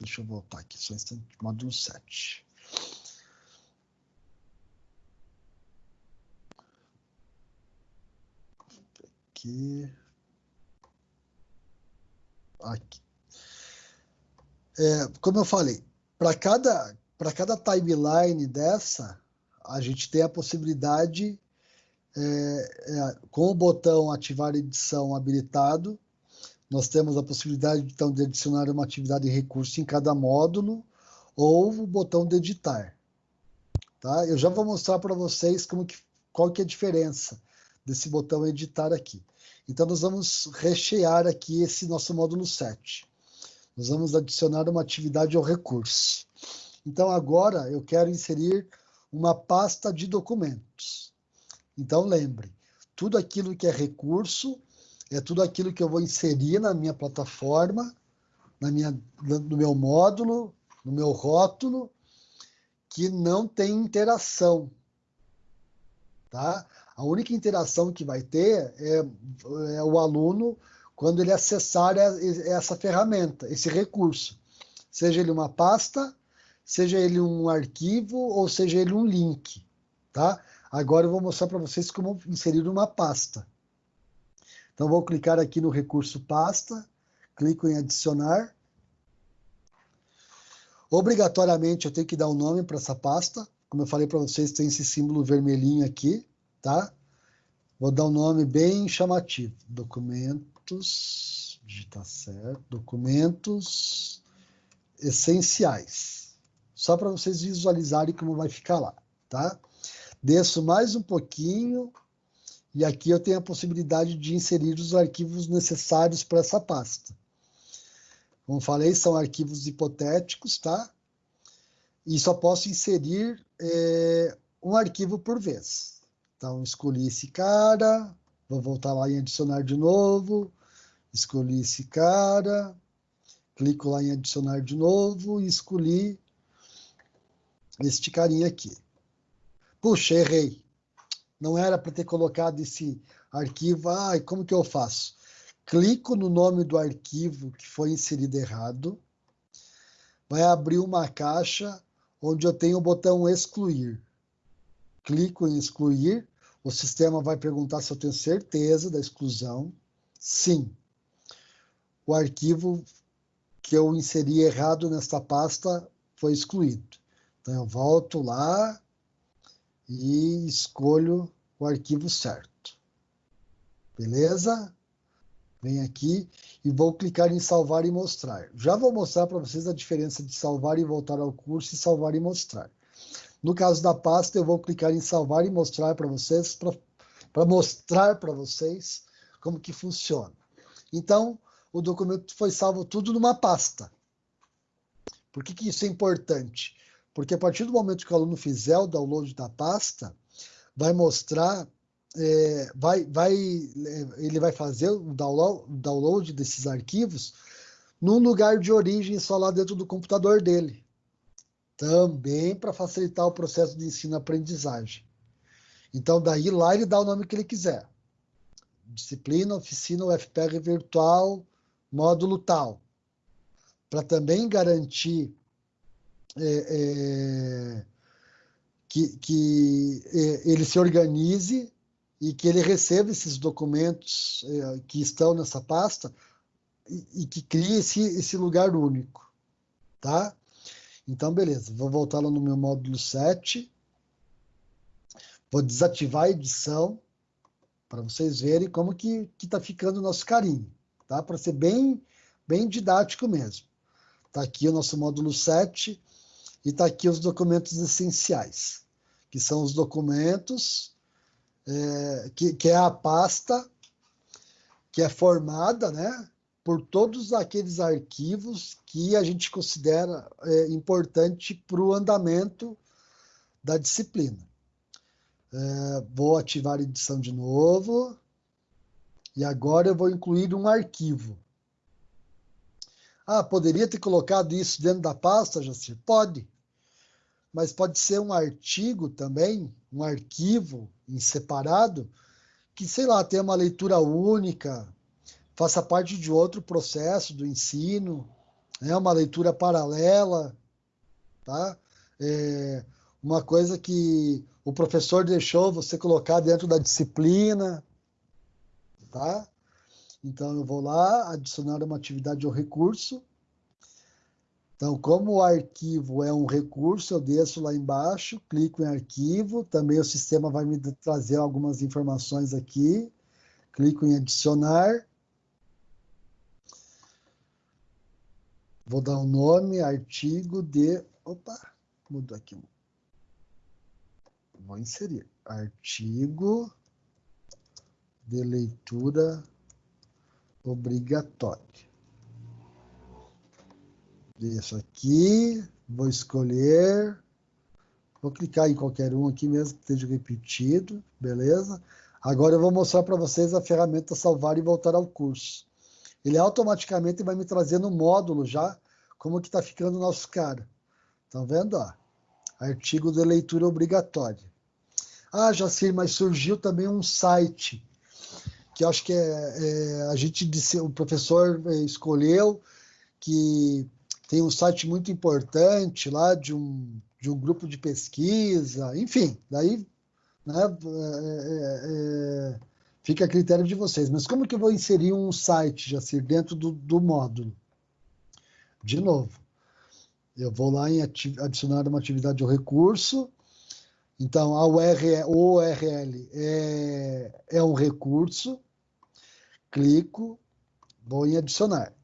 Deixa eu voltar aqui, só um instante, módulo 7. aqui. Aqui. É, como eu falei, para cada, cada timeline dessa, a gente tem a possibilidade, é, é, com o botão ativar edição habilitado, nós temos a possibilidade então, de adicionar uma atividade e recurso em cada módulo, ou o botão de editar. Tá? Eu já vou mostrar para vocês como que, qual que é a diferença desse botão editar aqui. Então, nós vamos rechear aqui esse nosso módulo 7. Nós vamos adicionar uma atividade ao recurso. Então, agora eu quero inserir uma pasta de documentos. Então, lembre, tudo aquilo que é recurso é tudo aquilo que eu vou inserir na minha plataforma, na minha, no meu módulo, no meu rótulo, que não tem interação. Tá? A única interação que vai ter é, é o aluno quando ele acessar essa ferramenta, esse recurso. seja ele uma pasta, seja ele um arquivo ou seja ele um link, tá? Agora eu vou mostrar para vocês como inserir uma pasta. Então vou clicar aqui no recurso pasta, clico em adicionar. Obrigatoriamente eu tenho que dar um nome para essa pasta. Como eu falei para vocês, tem esse símbolo vermelhinho aqui, tá? Vou dar um nome bem chamativo. Documentos, digitar certo, documentos essenciais. Só para vocês visualizarem como vai ficar lá, tá? Desço mais um pouquinho e aqui eu tenho a possibilidade de inserir os arquivos necessários para essa pasta. Como falei, são arquivos hipotéticos, tá? E só posso inserir é, um arquivo por vez. Então, escolhi esse cara, vou voltar lá em adicionar de novo, escolhi esse cara, clico lá em adicionar de novo e escolhi este carinha aqui. Puxa, errei. Não era para ter colocado esse arquivo. Ai, como que eu faço? Clico no nome do arquivo que foi inserido errado. Vai abrir uma caixa onde eu tenho o botão excluir clico em excluir, o sistema vai perguntar se eu tenho certeza da exclusão. Sim. O arquivo que eu inseri errado nesta pasta foi excluído. Então eu volto lá e escolho o arquivo certo. Beleza? Vem aqui e vou clicar em salvar e mostrar. Já vou mostrar para vocês a diferença de salvar e voltar ao curso e salvar e mostrar. No caso da pasta, eu vou clicar em salvar e mostrar para vocês, para mostrar para vocês como que funciona. Então, o documento foi salvo tudo numa pasta. Por que, que isso é importante? Porque a partir do momento que o aluno fizer o download da pasta, vai mostrar, é, vai, vai, é, ele vai fazer o download, desses arquivos num lugar de origem só lá dentro do computador dele também para facilitar o processo de ensino-aprendizagem. Então, daí lá ele dá o nome que ele quiser. Disciplina, oficina, UFPR virtual, módulo tal. Para também garantir é, é, que, que é, ele se organize e que ele receba esses documentos é, que estão nessa pasta e, e que crie esse, esse lugar único. Tá? Então, beleza, vou voltar lá no meu módulo 7. Vou desativar a edição para vocês verem como que está ficando o nosso carinho, tá? Para ser bem, bem didático mesmo. Está aqui o nosso módulo 7 e está aqui os documentos essenciais, que são os documentos, é, que, que é a pasta que é formada, né? por todos aqueles arquivos que a gente considera é, importante para o andamento da disciplina. É, vou ativar a edição de novo. E agora eu vou incluir um arquivo. Ah, poderia ter colocado isso dentro da pasta, Jacir? Pode. Mas pode ser um artigo também, um arquivo em separado, que, sei lá, tem uma leitura única, faça parte de outro processo do ensino, é né? uma leitura paralela, tá? É uma coisa que o professor deixou você colocar dentro da disciplina, tá? Então eu vou lá adicionar uma atividade ao recurso. Então, como o arquivo é um recurso, eu desço lá embaixo, clico em arquivo, também o sistema vai me trazer algumas informações aqui, clico em adicionar, Vou dar um nome, artigo de. Opa, mudou aqui. Vou inserir. Artigo de leitura obrigatória. Deixo aqui, vou escolher, vou clicar em qualquer um aqui mesmo que esteja repetido, beleza? Agora eu vou mostrar para vocês a ferramenta salvar e voltar ao curso ele automaticamente vai me trazer no módulo já como que está ficando o nosso cara. Estão vendo? Ó? Artigo de leitura obrigatória. Ah, Jacir, mas surgiu também um site que acho que é, é, a gente disse, o professor escolheu que, tem um site muito importante lá de um, de um grupo de pesquisa, enfim, daí né, é, é, é fica a critério de vocês. Mas como que eu vou inserir um site, Jacir, dentro do, do módulo? De novo, eu vou lá em adicionar uma atividade ou recurso. Então, a URL, URL é, é um recurso. Clico, vou em adicionar.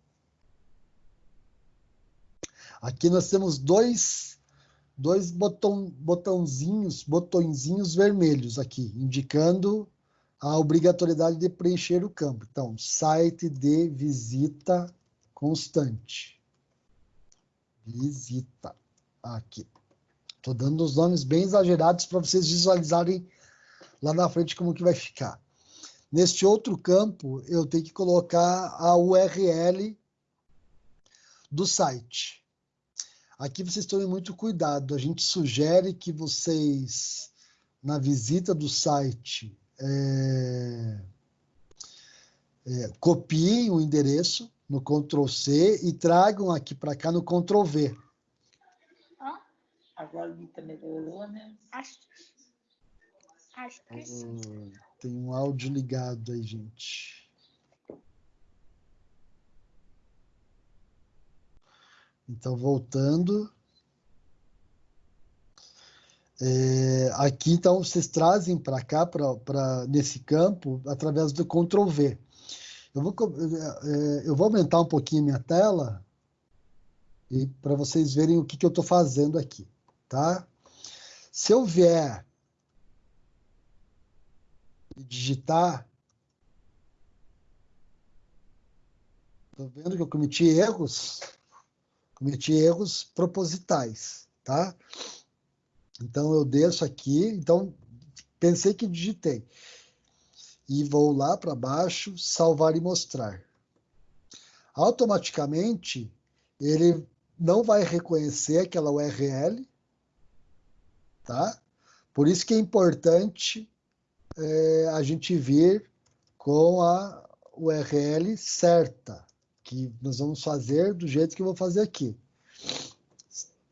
Aqui nós temos dois, dois botão, botãozinhos, botõezinhos vermelhos aqui, indicando a obrigatoriedade de preencher o campo. Então, site de visita constante. Visita. Aqui. Estou dando os nomes bem exagerados para vocês visualizarem lá na frente como que vai ficar. Neste outro campo, eu tenho que colocar a URL do site. Aqui vocês tomem muito cuidado. A gente sugere que vocês, na visita do site, é, é, copiem o endereço no Ctrl C e tragam aqui para cá no Ctrl V. Agora melhorou, né? Acho, acho que sim. Tem um áudio ligado aí, gente. Então, voltando. É, aqui, então, vocês trazem para cá, pra, pra, nesse campo, através do Ctrl V. Eu vou, é, eu vou aumentar um pouquinho minha tela e para vocês verem o que, que eu estou fazendo aqui, tá? Se eu vier digitar, estou vendo que eu cometi erros, cometi erros propositais, tá? Então, eu desço aqui, então, pensei que digitei. E vou lá para baixo, salvar e mostrar. Automaticamente, ele não vai reconhecer aquela URL, tá? Por isso que é importante é, a gente vir com a URL certa, que nós vamos fazer do jeito que eu vou fazer aqui.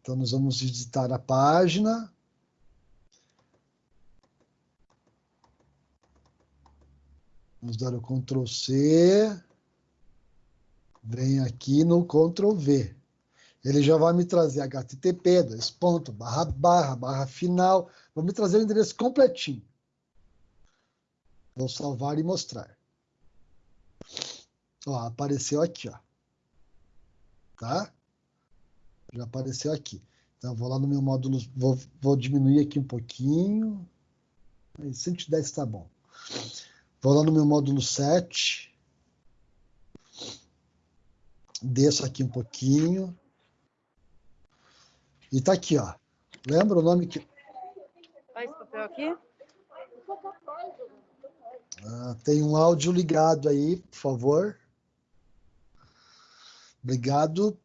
Então, nós vamos visitar a página, Vamos dar o Ctrl C. Vem aqui no Ctrl V. Ele já vai me trazer http, dois pontos, barra, barra, barra final. Vai me trazer o endereço completinho. Vou salvar e mostrar. Ó, apareceu aqui, ó. Tá? Já apareceu aqui. Então, vou lá no meu módulo, vou, vou diminuir aqui um pouquinho. 110 está bom. Vou lá no meu módulo 7. Desço aqui um pouquinho. E tá aqui, ó. Lembra o nome que. Papel aqui? Ah, tem um áudio ligado aí, por favor. Obrigado.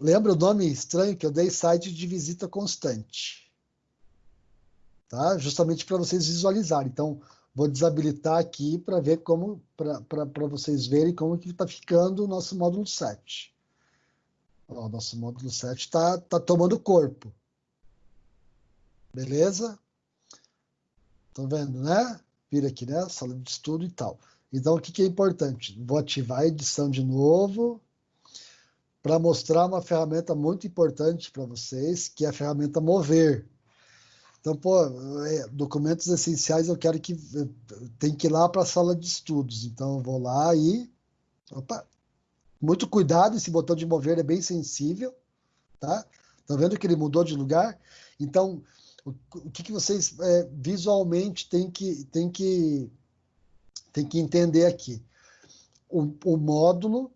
Lembra o nome estranho que eu dei? Site de visita constante. Tá? Justamente para vocês visualizarem. Então, Vou desabilitar aqui para ver como, para vocês verem como que está ficando o nosso módulo 7. o nosso módulo 7 está tá tomando corpo. Beleza? Estão vendo, né? Vira aqui, né? Sala de estudo e tal. Então, o que, que é importante? Vou ativar a edição de novo para mostrar uma ferramenta muito importante para vocês, que é a ferramenta Mover. Então, pô, é, documentos essenciais eu quero que tem que ir lá para a sala de estudos. Então, eu vou lá e. Opa! Muito cuidado, esse botão de mover é bem sensível, tá? Tá vendo que ele mudou de lugar? Então, o, o que, que vocês é, visualmente tem que, tem, que, tem que entender aqui? O, o módulo,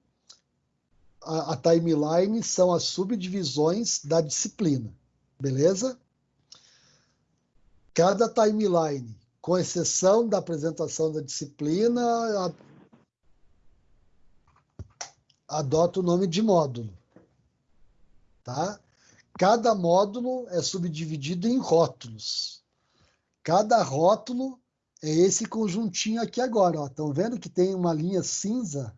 a, a timeline são as subdivisões da disciplina, beleza? cada timeline, com exceção da apresentação da disciplina, adota o nome de módulo. Tá? Cada módulo é subdividido em rótulos. Cada rótulo é esse conjuntinho aqui agora. Estão vendo que tem uma linha cinza,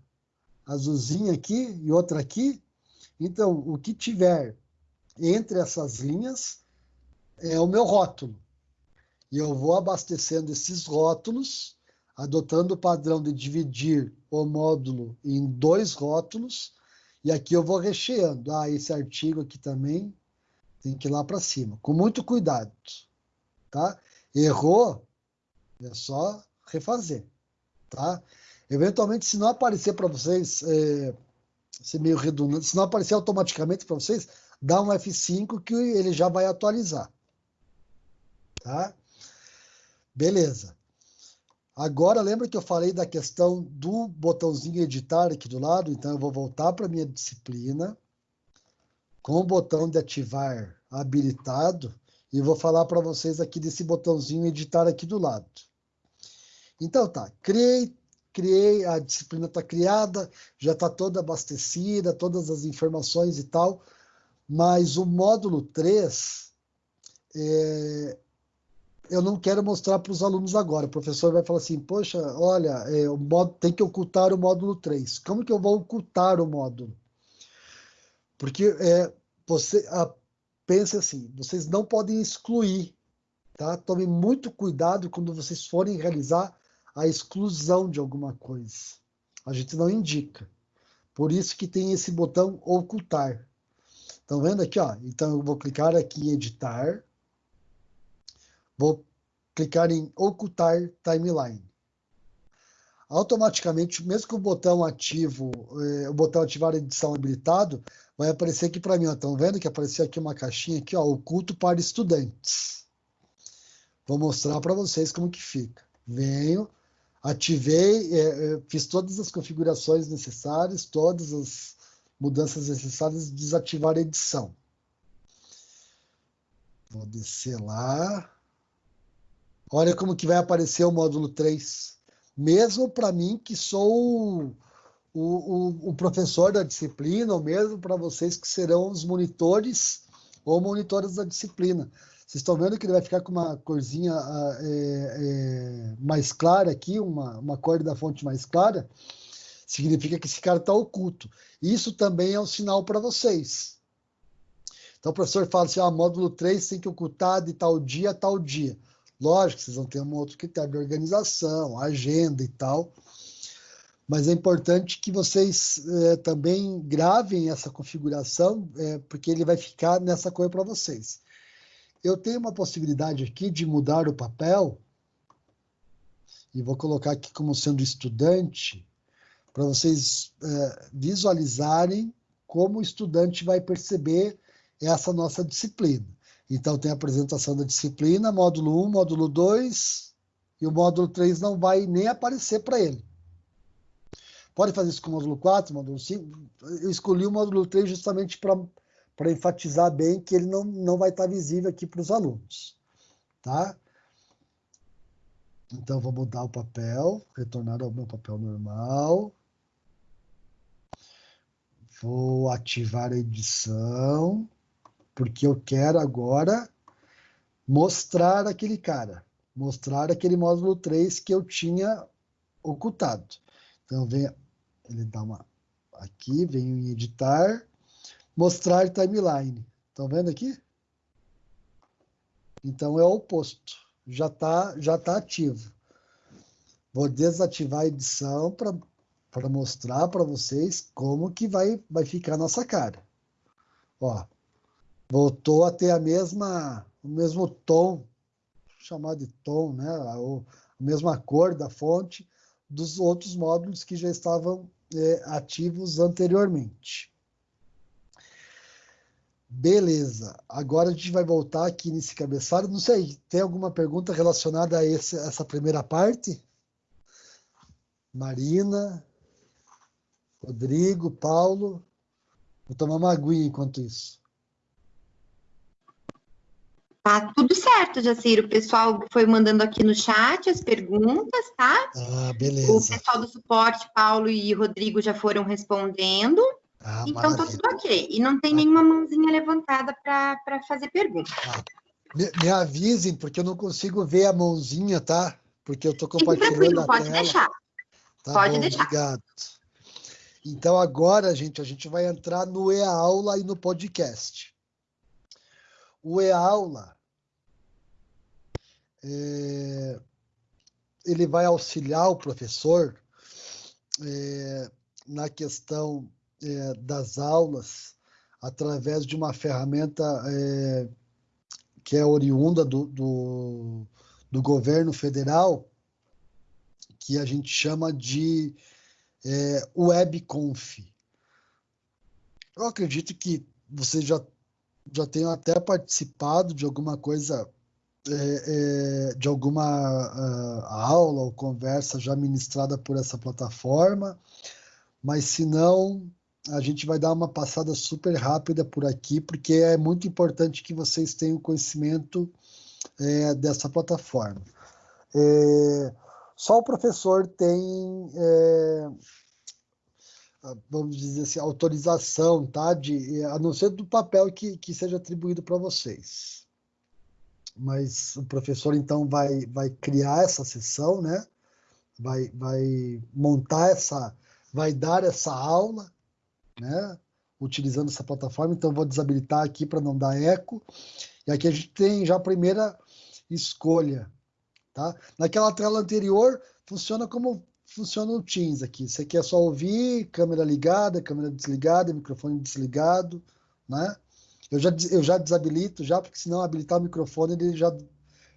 azulzinha aqui e outra aqui? Então, o que tiver entre essas linhas é o meu rótulo. E eu vou abastecendo esses rótulos, adotando o padrão de dividir o módulo em dois rótulos, e aqui eu vou recheando. Ah, esse artigo aqui também tem que ir lá para cima, com muito cuidado. Tá? Errou, é só refazer. Tá? Eventualmente, se não aparecer para vocês, é, ser meio redundante, se não aparecer automaticamente para vocês, dá um F5 que ele já vai atualizar. Tá? Beleza. Agora, lembra que eu falei da questão do botãozinho editar aqui do lado? Então, eu vou voltar para minha disciplina, com o botão de ativar habilitado, e vou falar para vocês aqui desse botãozinho editar aqui do lado. Então, tá, criei, criei, a disciplina está criada, já está toda abastecida, todas as informações e tal, mas o módulo 3, é, eu não quero mostrar para os alunos agora. O professor vai falar assim, poxa, olha, é, módulo, tem que ocultar o módulo 3. Como que eu vou ocultar o módulo? Porque é, você a, assim, vocês não podem excluir, tá? Tomem muito cuidado quando vocês forem realizar a exclusão de alguma coisa. A gente não indica. Por isso que tem esse botão ocultar. Estão vendo aqui, ó? Então eu vou clicar aqui em editar Vou clicar em ocultar timeline. Automaticamente, mesmo que o botão ativo, eh, o botão ativar edição habilitado, vai aparecer aqui para mim. Estão vendo que apareceu aqui uma caixinha aqui, ó, oculto para estudantes. Vou mostrar para vocês como que fica. Venho, ativei, eh, eh, fiz todas as configurações necessárias, todas as mudanças necessárias, desativar a edição. Vou descer lá. Olha como que vai aparecer o módulo 3. Mesmo para mim, que sou o, o, o, professor da disciplina, ou mesmo para vocês que serão os monitores ou monitores da disciplina. Vocês estão vendo que ele vai ficar com uma corzinha é, é, mais clara aqui, uma, uma cor da fonte mais clara, significa que esse cara está oculto. Isso também é um sinal para vocês. Então o professor fala assim, ah, módulo 3 tem que ocultar de tal dia a tal dia. Lógico, vocês vão ter um outro critério de organização, agenda e tal, mas é importante que vocês é, também gravem essa configuração, é, porque ele vai ficar nessa cor para vocês. Eu tenho uma possibilidade aqui de mudar o papel, e vou colocar aqui como sendo estudante, para vocês é, visualizarem como o estudante vai perceber essa nossa disciplina. Então, tem a apresentação da disciplina, módulo 1, módulo 2, e o módulo 3 não vai nem aparecer para ele. Pode fazer isso com o módulo 4, módulo 5. Eu escolhi o módulo 3 justamente para enfatizar bem que ele não, não vai estar visível aqui para os alunos. Tá? Então, vou mudar o papel, retornar ao meu papel normal. Vou ativar a edição porque eu quero agora mostrar aquele cara, mostrar aquele módulo 3 que eu tinha ocultado. Então, vem, ele dá uma aqui, venho em editar, mostrar timeline. Estão vendo aqui? Então, é o oposto. Já está já tá ativo. Vou desativar a edição para mostrar para vocês como que vai, vai ficar a nossa cara. Ó, voltou a ter a mesma, o mesmo tom, chamado de tom, né? a, mesma cor da fonte dos outros módulos que já estavam é, ativos anteriormente. Beleza, agora a gente vai voltar aqui nesse cabeçalho. Não sei, tem alguma pergunta relacionada a esse, essa primeira parte? Marina, Rodrigo, Paulo. Vou tomar uma aguinha enquanto isso. Tá tudo certo, Jaciro. O pessoal foi mandando aqui no chat as perguntas, tá? Ah, beleza. O pessoal do suporte, Paulo e Rodrigo, já foram respondendo. Ah, então, maravilha. tá tudo ok. E não tem ah. nenhuma mãozinha levantada para fazer pergunta. Ah. Me, me, avisem, porque eu não consigo ver a mãozinha, tá? Porque eu tô compartilhando a pode tela. deixar. Tá pode bom, deixar. Obrigado. Então agora, gente, a gente vai entrar no e-aula e no podcast. O e-aula é, ele vai auxiliar o professor é, na questão é, das aulas através de uma ferramenta é, que é oriunda do, do, do, governo federal, que a gente chama de é, WebConf. Eu acredito que vocês já, já tenham até participado de alguma coisa, é, é, de alguma uh, aula ou conversa já ministrada por essa plataforma, mas se não, a gente vai dar uma passada super rápida por aqui, porque é muito importante que vocês tenham conhecimento é, dessa plataforma. É, só o professor tem, é, vamos dizer assim, autorização, tá? De, a não ser do papel que, que seja atribuído para vocês. Mas o professor, então, vai, vai criar essa sessão, né? Vai, vai montar essa, vai dar essa aula, né? Utilizando essa plataforma, então vou desabilitar aqui para não dar eco. E aqui a gente tem já a primeira escolha, tá? Naquela tela anterior funciona como funciona o Teams aqui. Você quer só ouvir, câmera ligada, câmera desligada, microfone desligado, né? Eu já, eu já desabilito já, porque senão habilitar o microfone ele já,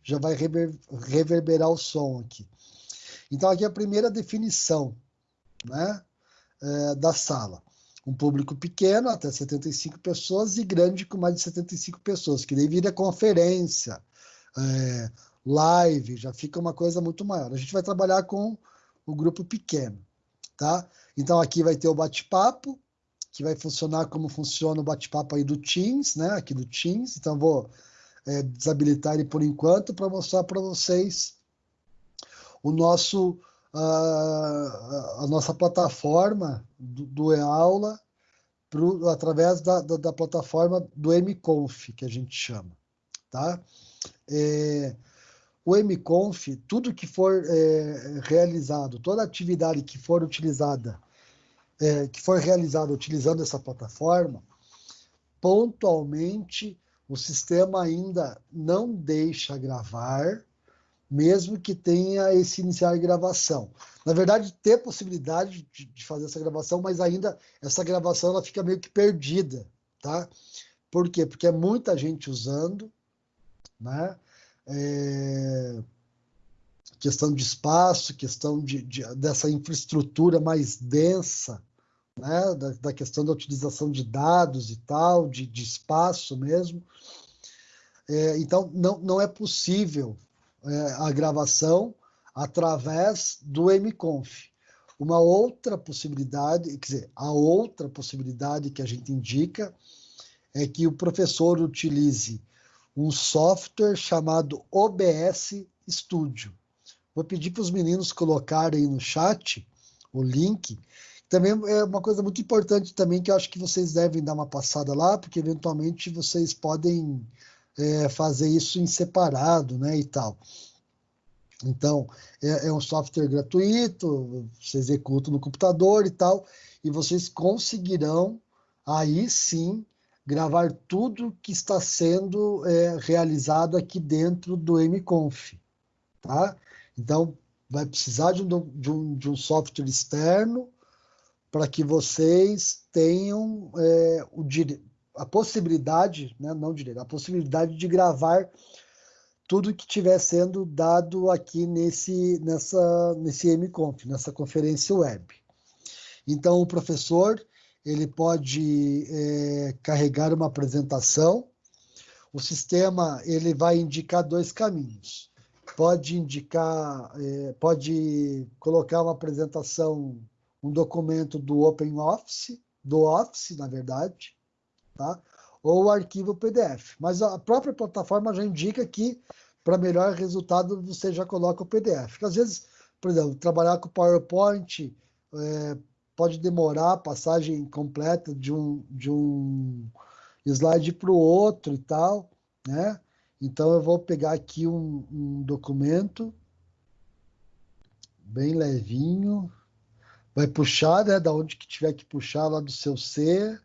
já vai rever, reverberar o som aqui. Então aqui é a primeira definição, né? É, da sala um público pequeno, até 75 pessoas, e grande com mais de 75 pessoas, que daí vira conferência, é, live, já fica uma coisa muito maior. A gente vai trabalhar com o grupo pequeno, tá? Então aqui vai ter o bate-papo, que vai funcionar como funciona o bate-papo aí do Teams, né? Aqui do Teams. Então vou é, desabilitar ele por enquanto para mostrar para vocês o nosso a, a nossa plataforma do, do eAula pro, através da, da, da, plataforma do MConf, que a gente chama. Tá? É, o MConf, tudo que for é, realizado, toda atividade que for utilizada, é, que for realizada utilizando essa plataforma, pontualmente o sistema ainda não deixa gravar, mesmo que tenha esse iniciar gravação. Na verdade, ter possibilidade de, de, fazer essa gravação, mas ainda essa gravação ela fica meio que perdida, tá? Por quê? Porque é muita gente usando, né? É... Questão de espaço, questão de, de, dessa infraestrutura mais densa, né? Da, da, questão da utilização de dados e tal, de, de espaço mesmo. É, então, não, não é possível é, a gravação através do MConf. Uma outra possibilidade, quer dizer, a outra possibilidade que a gente indica é que o professor utilize um software chamado OBS Studio. Vou pedir para os meninos colocarem no chat o link. Também é uma coisa muito importante também que eu acho que vocês devem dar uma passada lá, porque eventualmente vocês podem é, fazer isso em separado, né, e tal. Então, é, é, um software gratuito, você executa no computador e tal, e vocês conseguirão, aí sim, gravar tudo que está sendo é, realizado aqui dentro do MConf, tá? Então, vai precisar de um, de um, de um software externo para que vocês tenham é, o, a possibilidade, né, não direito, a possibilidade de gravar tudo que estiver sendo dado aqui nesse, nessa, nesse MConf, nessa conferência web. Então, o professor ele pode é, carregar uma apresentação. O sistema ele vai indicar dois caminhos. Pode indicar, é, pode colocar uma apresentação, um documento do OpenOffice, do Office, na verdade, tá? ou o arquivo PDF. Mas a própria plataforma já indica que para melhor resultado você já coloca o PDF. Porque às vezes, por exemplo, trabalhar com PowerPoint é, pode demorar a passagem completa de um, de um slide para o outro e tal, né? Então eu vou pegar aqui um, um documento bem levinho. vai puxar, né, da onde que tiver que puxar lá do seu C.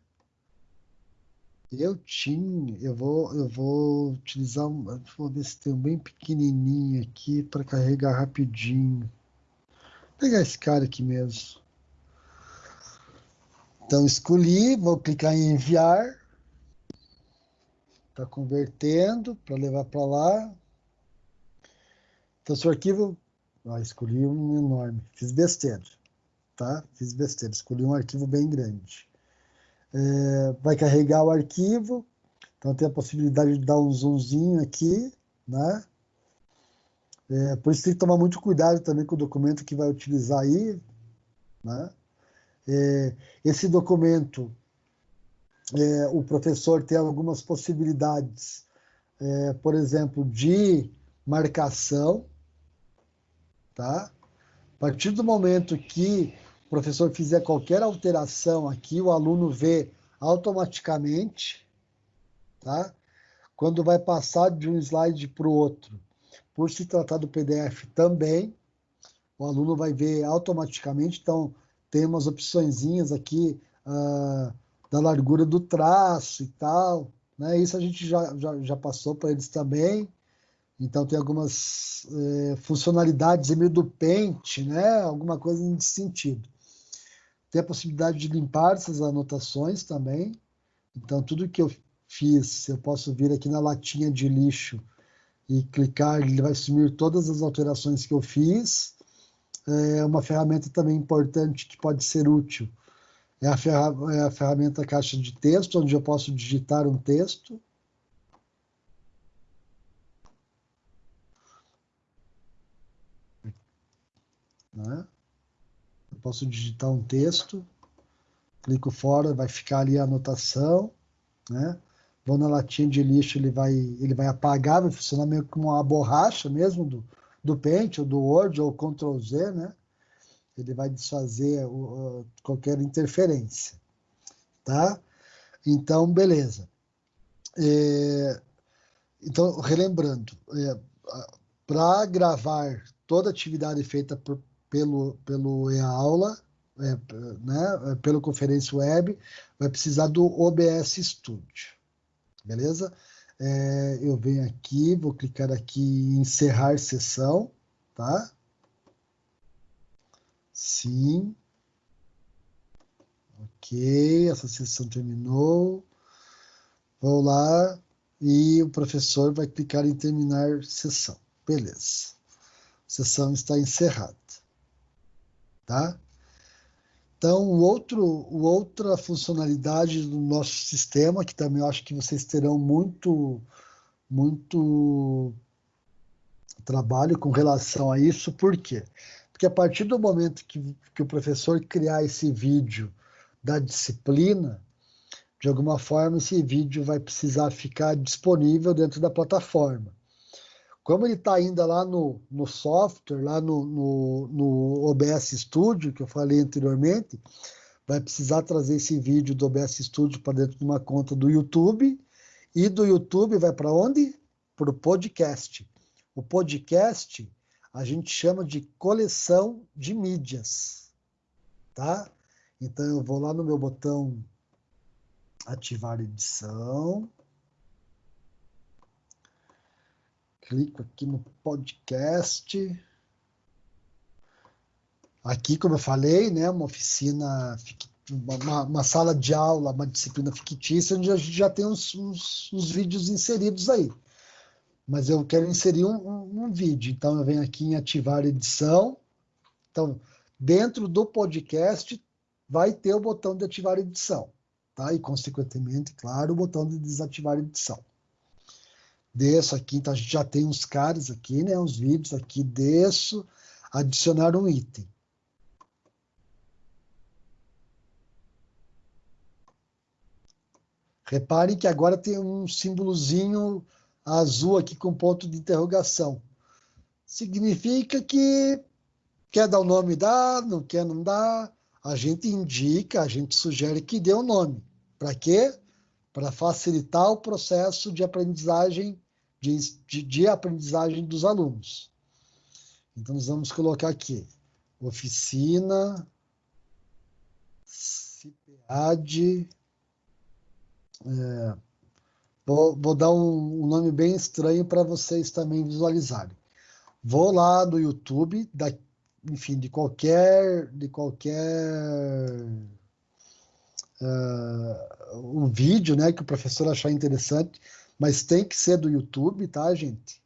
Eu tinha, eu vou, eu vou utilizar, um, vou tem um bem pequenininho aqui para carregar rapidinho. Vou pegar esse cara aqui mesmo. Então escolhi, vou clicar em enviar. Está convertendo para levar para lá. Então, seu arquivo. Ah, escolhi um enorme. Fiz besteira. Tá? Fiz besteira. Escolhi um arquivo bem grande. É, vai carregar o arquivo. Então, tem a possibilidade de dar um zoomzinho aqui. Né? É, por isso tem que tomar muito cuidado também com o documento que vai utilizar aí. Né? É, esse documento, é, o professor tem algumas possibilidades, é, por exemplo, de marcação, tá? A partir do momento que professor fizer qualquer alteração aqui, o aluno vê automaticamente, tá? Quando vai passar de um slide para o outro, por se tratar do PDF também, o aluno vai ver automaticamente, então tem umas opçõezinhas aqui uh, da largura do traço e tal, né? Isso a gente já, já, já passou para eles também, então tem algumas é, funcionalidades meio do pente, né? Alguma coisa nesse sentido. Tem a possibilidade de limpar essas anotações também. Então tudo que eu fiz, eu posso vir aqui na latinha de lixo e clicar, ele vai sumir todas as alterações que eu fiz. É uma ferramenta também importante que pode ser útil. É a, ferra é a ferramenta caixa de texto, onde eu posso digitar um texto Né? Posso digitar um texto, clico fora, vai ficar ali a anotação, né? Vou na latinha de lixo, ele vai, ele vai apagar, vai funcionar meio como uma borracha mesmo do, do Paint, ou do Word, ou Ctrl Z, né? Ele vai desfazer o, qualquer interferência, tá? Então, beleza. É, então, relembrando, é, para gravar toda atividade feita por, pelo, pelo e-aula, é, né, pelo conferência web, vai precisar do OBS Studio. Beleza? É, eu venho aqui, vou clicar aqui em encerrar sessão, tá? Sim. Ok, essa sessão terminou. Vou lá e o professor vai clicar em terminar sessão. Beleza. A sessão está encerrada tá? Então, o outro, outra funcionalidade do nosso sistema, que também eu acho que vocês terão muito, muito trabalho com relação a isso, por quê? Porque a partir do momento que, que o professor criar esse vídeo da disciplina, de alguma forma esse vídeo vai precisar ficar disponível dentro da plataforma. Como ele está ainda lá no, no software, lá no, no, no OBS Studio, que eu falei anteriormente, vai precisar trazer esse vídeo do OBS Studio para dentro de uma conta do YouTube, e do YouTube vai para onde? Para o podcast. O podcast a gente chama de coleção de mídias, tá? Então eu vou lá no meu botão ativar edição, clico aqui no podcast. Aqui, como eu falei, né, uma oficina, uma, uma sala de aula, uma disciplina fictícia, onde a gente já tem uns, uns, uns vídeos inseridos aí. Mas eu quero inserir um, um, um vídeo, então eu venho aqui em ativar edição. Então, dentro do podcast, vai ter o botão de ativar edição, tá? E, consequentemente, claro, o botão de desativar edição desço aqui, então a gente já tem uns caras aqui, né, uns vídeos aqui, desço, adicionar um item. Reparem que agora tem um símbolozinho azul aqui com ponto de interrogação. Significa que quer dar o nome, dá, não quer, não dá. A gente indica, a gente sugere que dê o um nome. Para quê? Para facilitar o processo de aprendizagem de, de, de aprendizagem dos alunos. Então, nós vamos colocar aqui, oficina CIPAD. É, vou, vou, dar um, um nome bem estranho para vocês também visualizarem. Vou lá no YouTube, da, enfim, de qualquer, de qualquer uh, um vídeo, né, que o professor achar interessante, mas tem que ser do YouTube, tá, gente?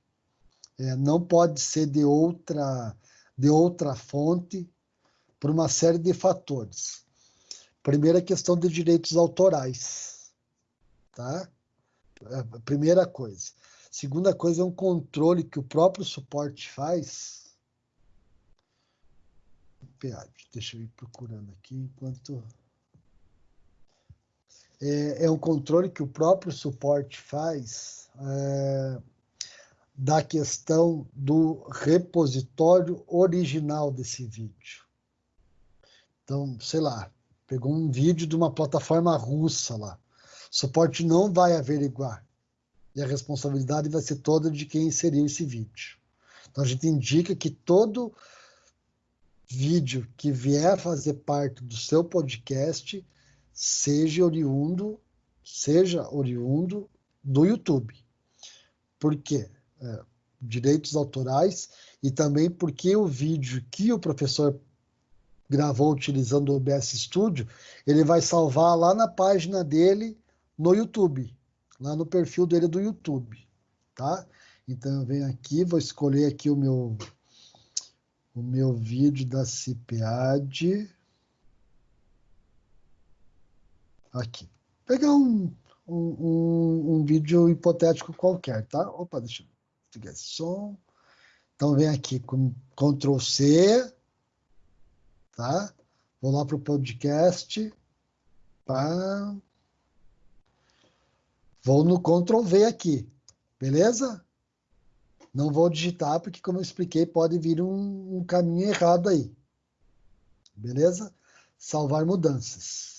É, não pode ser de outra, de outra fonte, por uma série de fatores. Primeira questão de direitos autorais, tá? É, primeira coisa. Segunda coisa é um controle que o próprio suporte faz. Deixa eu ir procurando aqui enquanto é, é um controle que o próprio suporte faz é, da questão do repositório original desse vídeo. Então, sei lá, pegou um vídeo de uma plataforma russa lá. O suporte não vai averiguar. E a responsabilidade vai ser toda de quem inseriu esse vídeo. Então, a gente indica que todo vídeo que vier fazer parte do seu podcast seja oriundo, seja oriundo do YouTube. Por quê? É, direitos autorais e também porque o vídeo que o professor gravou utilizando o OBS Studio, ele vai salvar lá na página dele no YouTube, lá no perfil dele do YouTube, tá? Então eu venho aqui, vou escolher aqui o meu o meu vídeo da CIPAD. Aqui. Pegar um, um, um, um, vídeo hipotético qualquer, tá? Opa, deixa eu pegar esse som. Então, vem aqui com Ctrl C, tá? Vou lá para o podcast. Pá. Vou no Ctrl V aqui, beleza? Não vou digitar, porque, como eu expliquei, pode vir um, um caminho errado aí. Beleza? Salvar mudanças.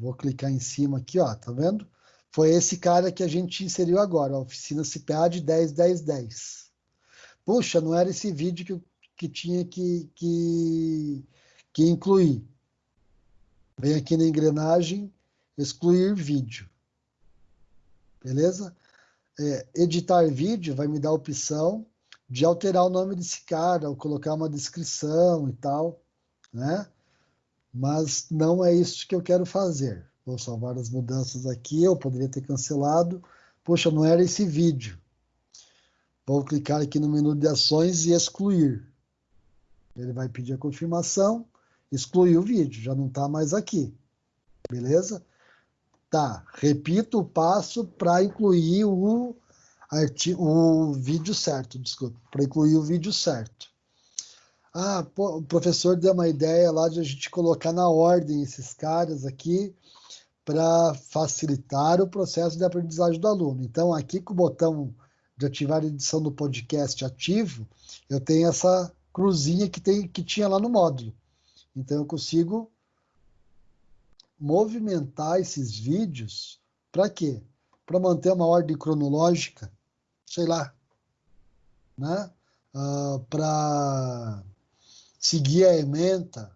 Vou clicar em cima aqui, ó, tá vendo? Foi esse cara que a gente inseriu agora, a oficina CPA de 10, 10, 10. Puxa, não era esse vídeo que, que tinha que, que, que incluir. Vem aqui na engrenagem, excluir vídeo. Beleza? É, editar vídeo vai me dar a opção de alterar o nome desse cara, ou colocar uma descrição e tal, né? Mas não é isso que eu quero fazer. Vou salvar as mudanças aqui, eu poderia ter cancelado. Poxa, não era esse vídeo. Vou clicar aqui no menu de ações e excluir. Ele vai pedir a confirmação, excluir o vídeo, já não está mais aqui. Beleza? Tá, repito o passo para incluir o, o vídeo certo, desculpa, para incluir o vídeo certo. Ah, pô, o professor deu uma ideia lá de a gente colocar na ordem esses caras aqui para facilitar o processo de aprendizagem do aluno. Então, aqui com o botão de ativar a edição do podcast ativo, eu tenho essa cruzinha que, tem, que tinha lá no módulo. Então, eu consigo movimentar esses vídeos para quê? Para manter uma ordem cronológica, sei lá, né? Uh, para seguir a ementa.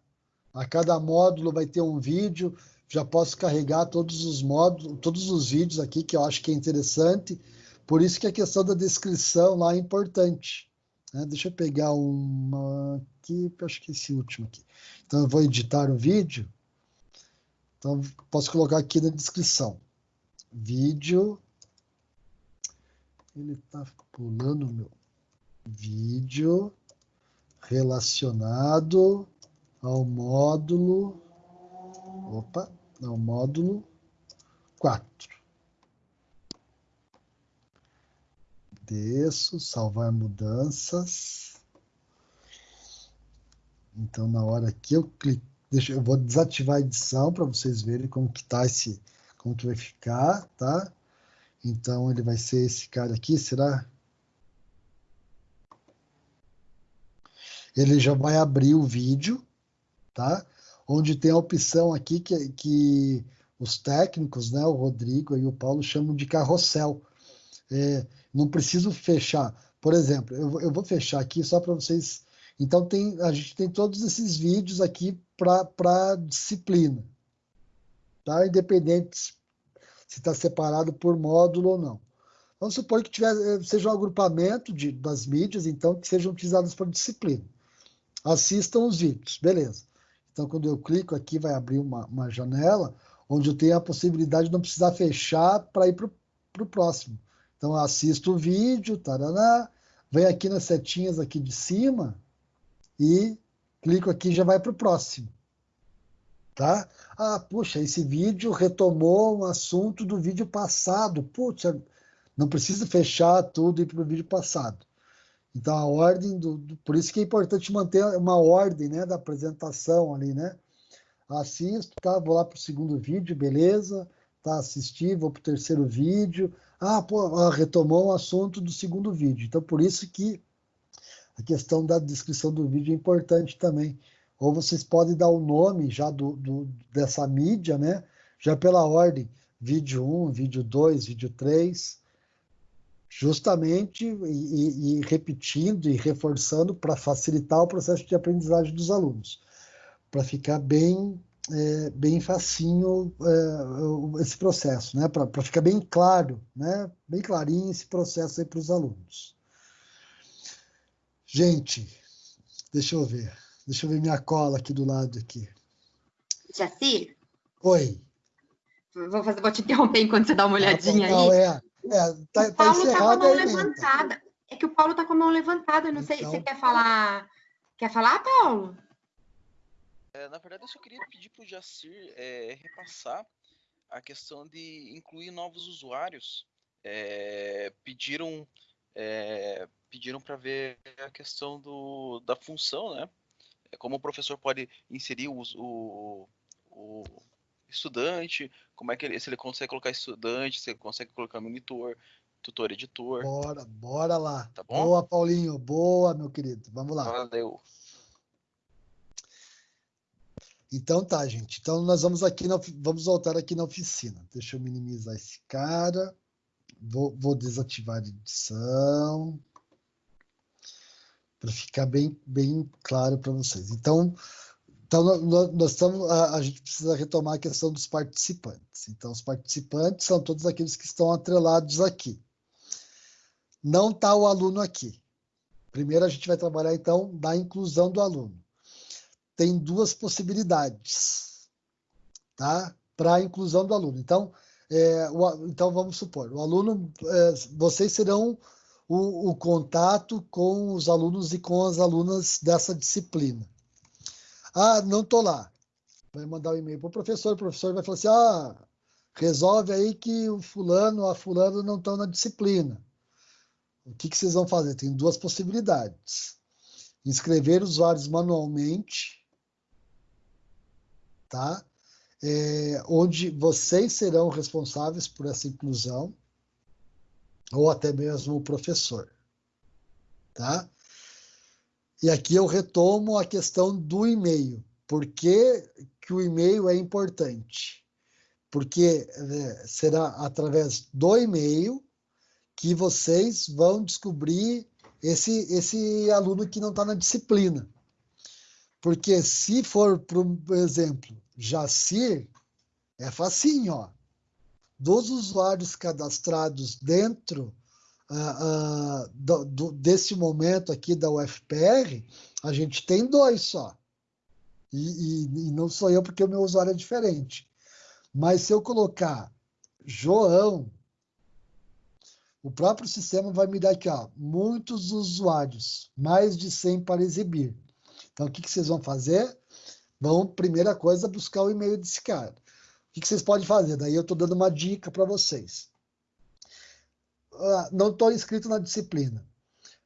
A cada módulo vai ter um vídeo. Já posso carregar todos os módulos, todos os vídeos aqui que eu acho que é interessante. Por isso que a questão da descrição lá é importante. Né? Deixa eu pegar uma aqui, acho que esse último aqui. Então eu vou editar o vídeo. Então posso colocar aqui na descrição. Vídeo. Ele está pulando meu vídeo relacionado ao módulo, opa, ao módulo 4. Desço, salvar mudanças. Então, na hora que eu clico, deixa, eu vou desativar a edição para vocês verem como que tá esse, como que vai ficar, tá? Então, ele vai ser esse cara aqui, será? Ele já vai abrir o vídeo, tá? Onde tem a opção aqui que, que os técnicos, né, o Rodrigo e o Paulo chamam de carrossel. É, não preciso fechar. Por exemplo, eu, eu vou fechar aqui só para vocês Então tem, a gente tem todos esses vídeos aqui para disciplina, tá? Independente se está separado por módulo ou não. Vamos supor que tiver, eh, seja um agrupamento de, das mídias, então, que sejam utilizadas para disciplina. Assistam os vídeos, beleza. Então, quando eu clico aqui, vai abrir uma, uma janela onde eu tenho a possibilidade de não precisar fechar para ir para o próximo. Então, assisto o vídeo, taraná, venho aqui nas setinhas aqui de cima e clico aqui já vai para o próximo. Tá? Ah, puxa, esse vídeo retomou um assunto do vídeo passado. Puxa, não precisa fechar tudo e ir para o vídeo passado. Então, a ordem, do, do, por isso que é importante manter uma ordem né, da apresentação ali, né? Assisto, tá? Vou lá para o segundo vídeo, beleza? Tá, assisti, vou para o terceiro vídeo. Ah, pô, retomou o assunto do segundo vídeo. Então, por isso que a questão da descrição do vídeo é importante também. Ou vocês podem dar o nome já do, do dessa mídia, né? Já pela ordem. Vídeo 1, vídeo 2, vídeo 3 justamente e, e, repetindo e reforçando para facilitar o processo de aprendizagem dos alunos, para ficar bem é, bem facinho é, esse processo, né? Para ficar bem claro, né? Bem clarinho esse processo aí para os alunos. Gente, deixa eu ver, deixa eu ver minha cola aqui do lado aqui. Jacir? Oi. Vou, fazer, vou te interromper enquanto você dá uma ah, olhadinha ah, não, aí. É. É, tá, o tá Paulo tá, com a mão levantada. É que o Paulo tá com a mão levantada. Eu não então... sei se você quer falar. Quer falar, Paulo? É, na verdade, eu só queria pedir para o Jacir é, repassar a questão de incluir novos usuários. É, pediram é, pediram para ver a questão do, da função, né? É, como o professor pode inserir o, o, o estudante, como é que ele, se ele consegue colocar estudante, se ele consegue colocar monitor, tutor, editor. Bora, bora lá. Tá bom? Boa, Paulinho, boa, meu querido. Vamos lá. Valeu. Então tá, gente. Então nós vamos aqui na, vamos voltar aqui na oficina. Deixa eu minimizar esse cara. Vou, vou desativar a edição para ficar bem, bem claro para vocês. Então, então, nós, estamos, a, a, gente precisa retomar a questão dos participantes. Então, os participantes são todos aqueles que estão atrelados aqui. Não está o aluno aqui. Primeiro, a gente vai trabalhar, então, da inclusão do aluno. Tem duas possibilidades, tá? Para a inclusão do aluno. Então, é, o, então, vamos supor, o aluno, é, vocês serão o, o contato com os alunos e com as alunas dessa disciplina. Ah, não estou lá. Vai mandar um e-mail para o professor, o professor vai falar assim: ah, resolve aí que o fulano, a fulano não estão na disciplina. O que, que vocês vão fazer? Tem duas possibilidades. Inscrever usuários manualmente, tá? É, onde vocês serão responsáveis por essa inclusão, ou até mesmo o professor, tá? E aqui eu retomo a questão do e-mail. Por que, que o e-mail é importante? Porque é, será através do e-mail que vocês vão descobrir esse, esse aluno que não está na disciplina. Porque se for, por exemplo, Jacir, é facinho, ó. Dos usuários cadastrados dentro uh, uh, do, do, desse momento aqui da UFPR, a gente tem dois só. E, e, e, não sou eu porque o meu usuário é diferente. Mas se eu colocar João, o próprio sistema vai me dar aqui, ó, muitos usuários, mais de 100 para exibir. Então, o que, que vocês vão fazer? Vão, primeira coisa, buscar o e-mail desse cara. O que, que vocês podem fazer? Daí eu estou dando uma dica para vocês. Ah, não estou inscrito na disciplina.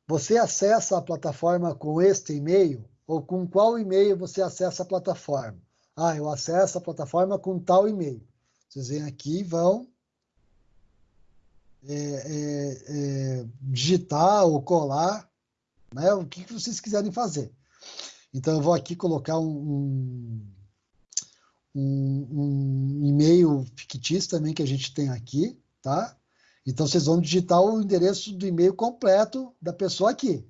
Você acessa a plataforma com este e-mail ou com qual e-mail você acessa a plataforma? Ah, eu acesso a plataforma com tal e-mail. Vocês vêm aqui e vão é, é, é, digitar ou colar né, o que, vocês quiserem fazer. Então, eu vou aqui colocar um, um, um e-mail fictício também que a gente tem aqui, tá? Então, vocês vão digitar o endereço do e-mail completo da pessoa aqui.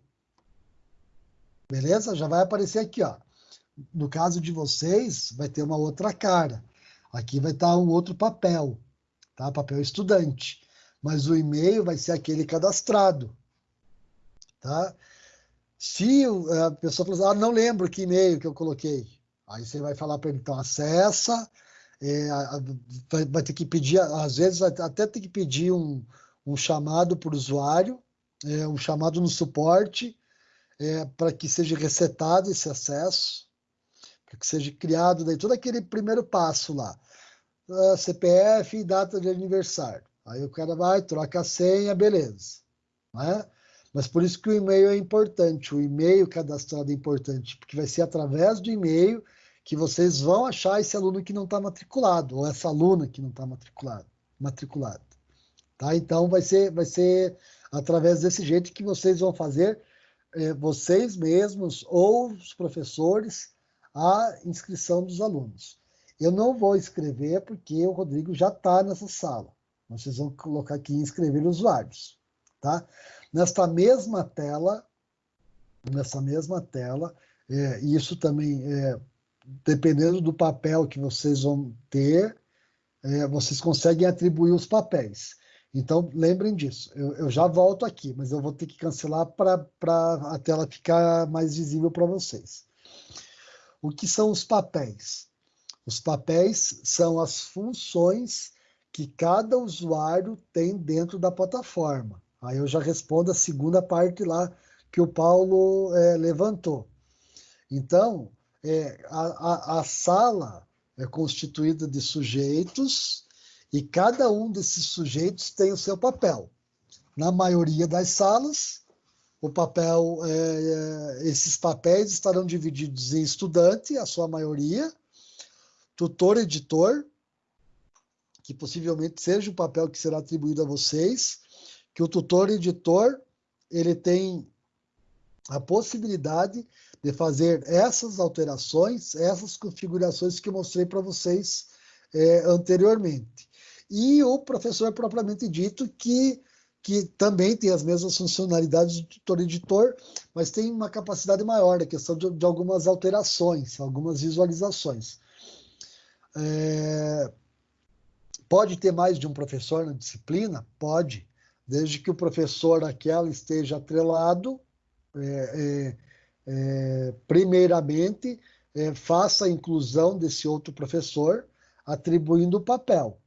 Beleza? Já vai aparecer aqui, ó. No caso de vocês, vai ter uma outra cara. Aqui vai estar um outro papel, tá? Papel estudante. Mas o e-mail vai ser aquele cadastrado, tá? Se a pessoa falar, assim, ah, não lembro que e-mail que eu coloquei, aí você vai falar para ele, então acessa, é, vai, vai, ter que pedir, às vezes até ter que pedir um, um chamado para o usuário, é, um chamado no suporte, é, para que seja resetado esse acesso, para que seja criado daí todo aquele primeiro passo lá, uh, CPF e data de aniversário. Aí o cara vai, troca a senha, beleza. Né? Mas por isso que o e-mail é importante, o e-mail cadastrado é importante, porque vai ser através do e-mail que vocês vão achar esse aluno que não está matriculado, ou essa aluna que não está matriculado, matriculado. Tá? Então vai ser, vai ser através desse jeito que vocês vão fazer é, vocês mesmos ou os professores a inscrição dos alunos. Eu não vou escrever porque o Rodrigo já está nessa sala. Vocês vão colocar aqui inscrever usuários, tá? Nesta mesma tela, nessa mesma tela, é, isso também, é, dependendo do papel que vocês vão ter, é, vocês conseguem atribuir os papéis. Então, lembrem disso. Eu, eu, já volto aqui, mas eu vou ter que cancelar para a tela ficar mais visível para vocês. O que são os papéis? Os papéis são as funções que cada usuário tem dentro da plataforma. Aí eu já respondo a segunda parte lá que o Paulo é, levantou. Então, é, a, a, a sala é constituída de sujeitos e cada um desses sujeitos tem o seu papel. Na maioria das salas, o papel, é, é, esses papéis estarão divididos em estudante, a sua maioria, tutor, editor, que possivelmente seja o papel que será atribuído a vocês, que o tutor editor ele tem a possibilidade de fazer essas alterações, essas configurações que mostrei para vocês é, anteriormente e o professor propriamente dito, que, que também tem as mesmas funcionalidades do tutor-editor, mas tem uma capacidade maior, a questão de, de algumas alterações, algumas visualizações. É, pode ter mais de um professor na disciplina? Pode, desde que o professor aquela esteja atrelado, é, é, é primeiramente, é, faça a inclusão desse outro professor, atribuindo o papel.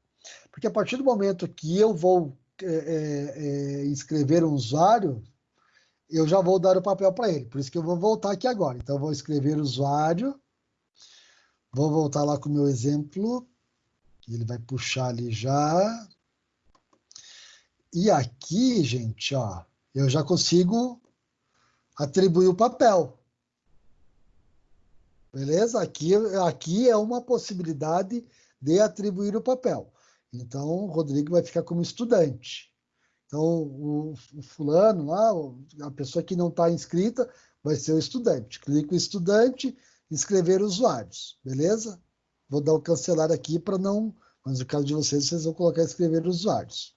Porque a partir do momento que eu vou é, é, é, escrever um usuário, eu já vou dar o papel para ele. Por isso que eu vou voltar aqui agora. Então, vou escrever usuário. Vou voltar lá com o meu exemplo. Ele vai puxar ali já. E aqui, gente, ó, eu já consigo atribuir o papel. Beleza? Aqui, aqui é uma possibilidade de atribuir o papel. Então, o Rodrigo vai ficar como estudante. Então, o, o fulano lá, a pessoa que não está inscrita, vai ser o estudante. Clico estudante, inscrever usuários, beleza? Vou dar o cancelar aqui para não, mas no caso de vocês, vocês vão colocar escrever usuários.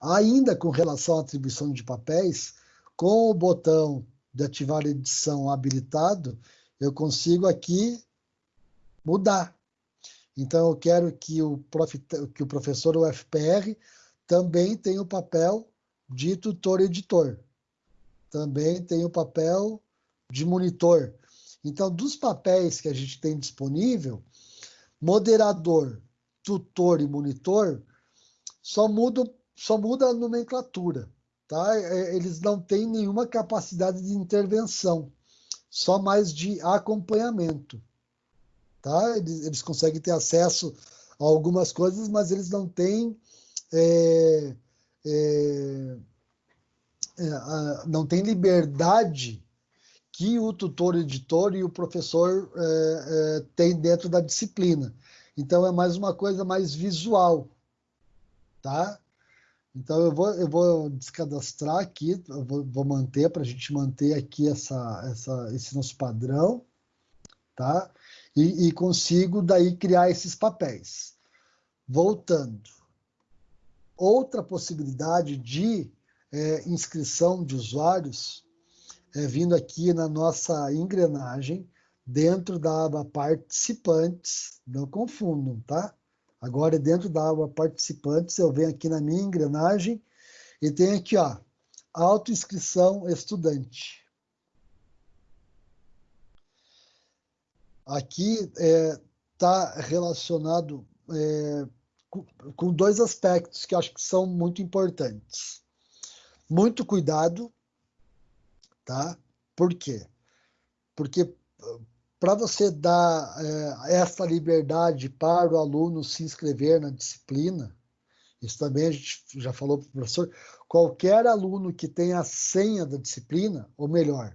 Ainda com relação à atribuição de papéis, com o botão de ativar edição habilitado, eu consigo aqui mudar. Então, eu quero que o, prof, que o professor UFPR também tenha o papel de tutor-editor. Também tem o papel de monitor. Então, dos papéis que a gente tem disponível, moderador, tutor e monitor só muda, só muda a nomenclatura. Tá? É, eles não têm nenhuma capacidade de intervenção, só mais de acompanhamento tá? Eles, eles conseguem ter acesso a algumas coisas, mas eles não têm é, é, é, não tem liberdade que o tutor editor e o professor é, é, têm dentro da disciplina. Então é mais uma coisa mais visual, tá? Então eu vou, eu vou descadastrar aqui, vou, vou manter para a gente manter aqui essa, essa, esse nosso padrão, tá? e, e consigo daí criar esses papéis. Voltando, outra possibilidade de é, inscrição de usuários é vindo aqui na nossa engrenagem, dentro da aba participantes, não confundam, tá? Agora, dentro da aba participantes, eu venho aqui na minha engrenagem e tem aqui, ó, autoinscrição estudante. Aqui está é, tá relacionado é, com, com dois aspectos que acho que são muito importantes. Muito cuidado, tá? Por quê? Porque para você dar é, essa liberdade para o aluno se inscrever na disciplina, isso também a gente já falou para o professor, qualquer aluno que tenha a senha da disciplina, ou melhor,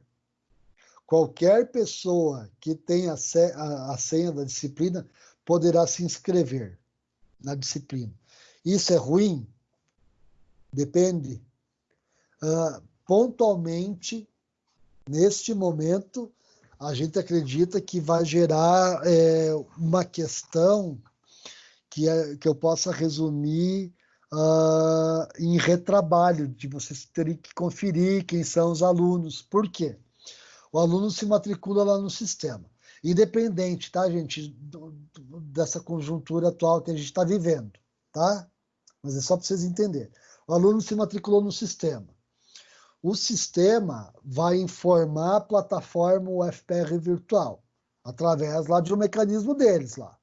qualquer pessoa que tenha a senha da disciplina poderá se inscrever na disciplina. Isso é ruim? Depende. Uh, pontualmente, neste momento, a gente acredita que vai gerar é, uma questão que, é, que eu possa resumir uh, em retrabalho, de vocês terem que conferir quem são os alunos. Por quê? O aluno se matricula lá no sistema. Independente, tá, gente, do, do, dessa conjuntura atual que a gente está vivendo, tá? Mas é só para vocês entenderem. O aluno se matriculou no sistema. O sistema vai informar a plataforma UFPR virtual, através lá de um mecanismo deles lá.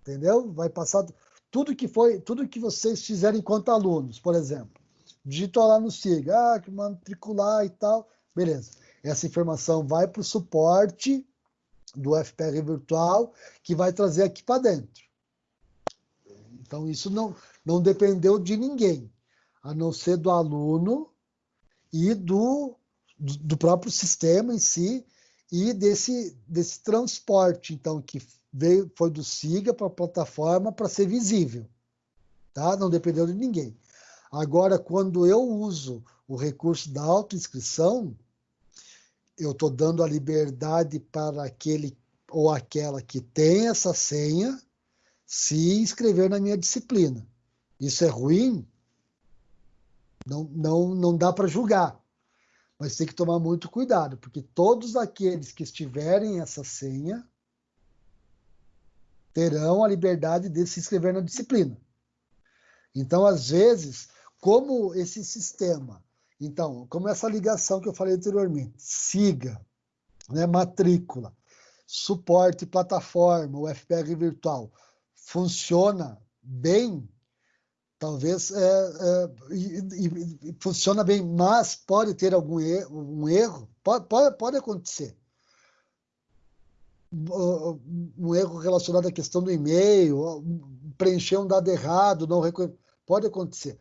Entendeu? Vai passar tudo que foi, tudo que vocês fizerem enquanto alunos, por exemplo. Digitou lá no SIGA, ah, que matricular e tal, beleza. Essa informação vai para o suporte do FPR virtual, que vai trazer aqui para dentro. Então, isso não, não dependeu de ninguém, a não ser do aluno e do, do próprio sistema em si e desse, desse transporte, então, que veio, foi do SIGA para a plataforma para ser visível. Tá? Não dependeu de ninguém. Agora, quando eu uso o recurso da autoinscrição, eu estou dando a liberdade para aquele ou aquela que tem essa senha se inscrever na minha disciplina. Isso é ruim? Não, não, não dá para julgar. Mas tem que tomar muito cuidado, porque todos aqueles que estiverem essa senha terão a liberdade de se inscrever na disciplina. Então, às vezes, como esse sistema, então, como essa ligação que eu falei anteriormente, siga, né, matrícula, suporte plataforma, o FPR virtual, funciona bem, talvez é, é, e, e, funciona bem, mas pode ter algum erro, um erro, pode, pode, pode acontecer. Um erro relacionado à questão do e-mail, preencher um dado errado, não pode acontecer.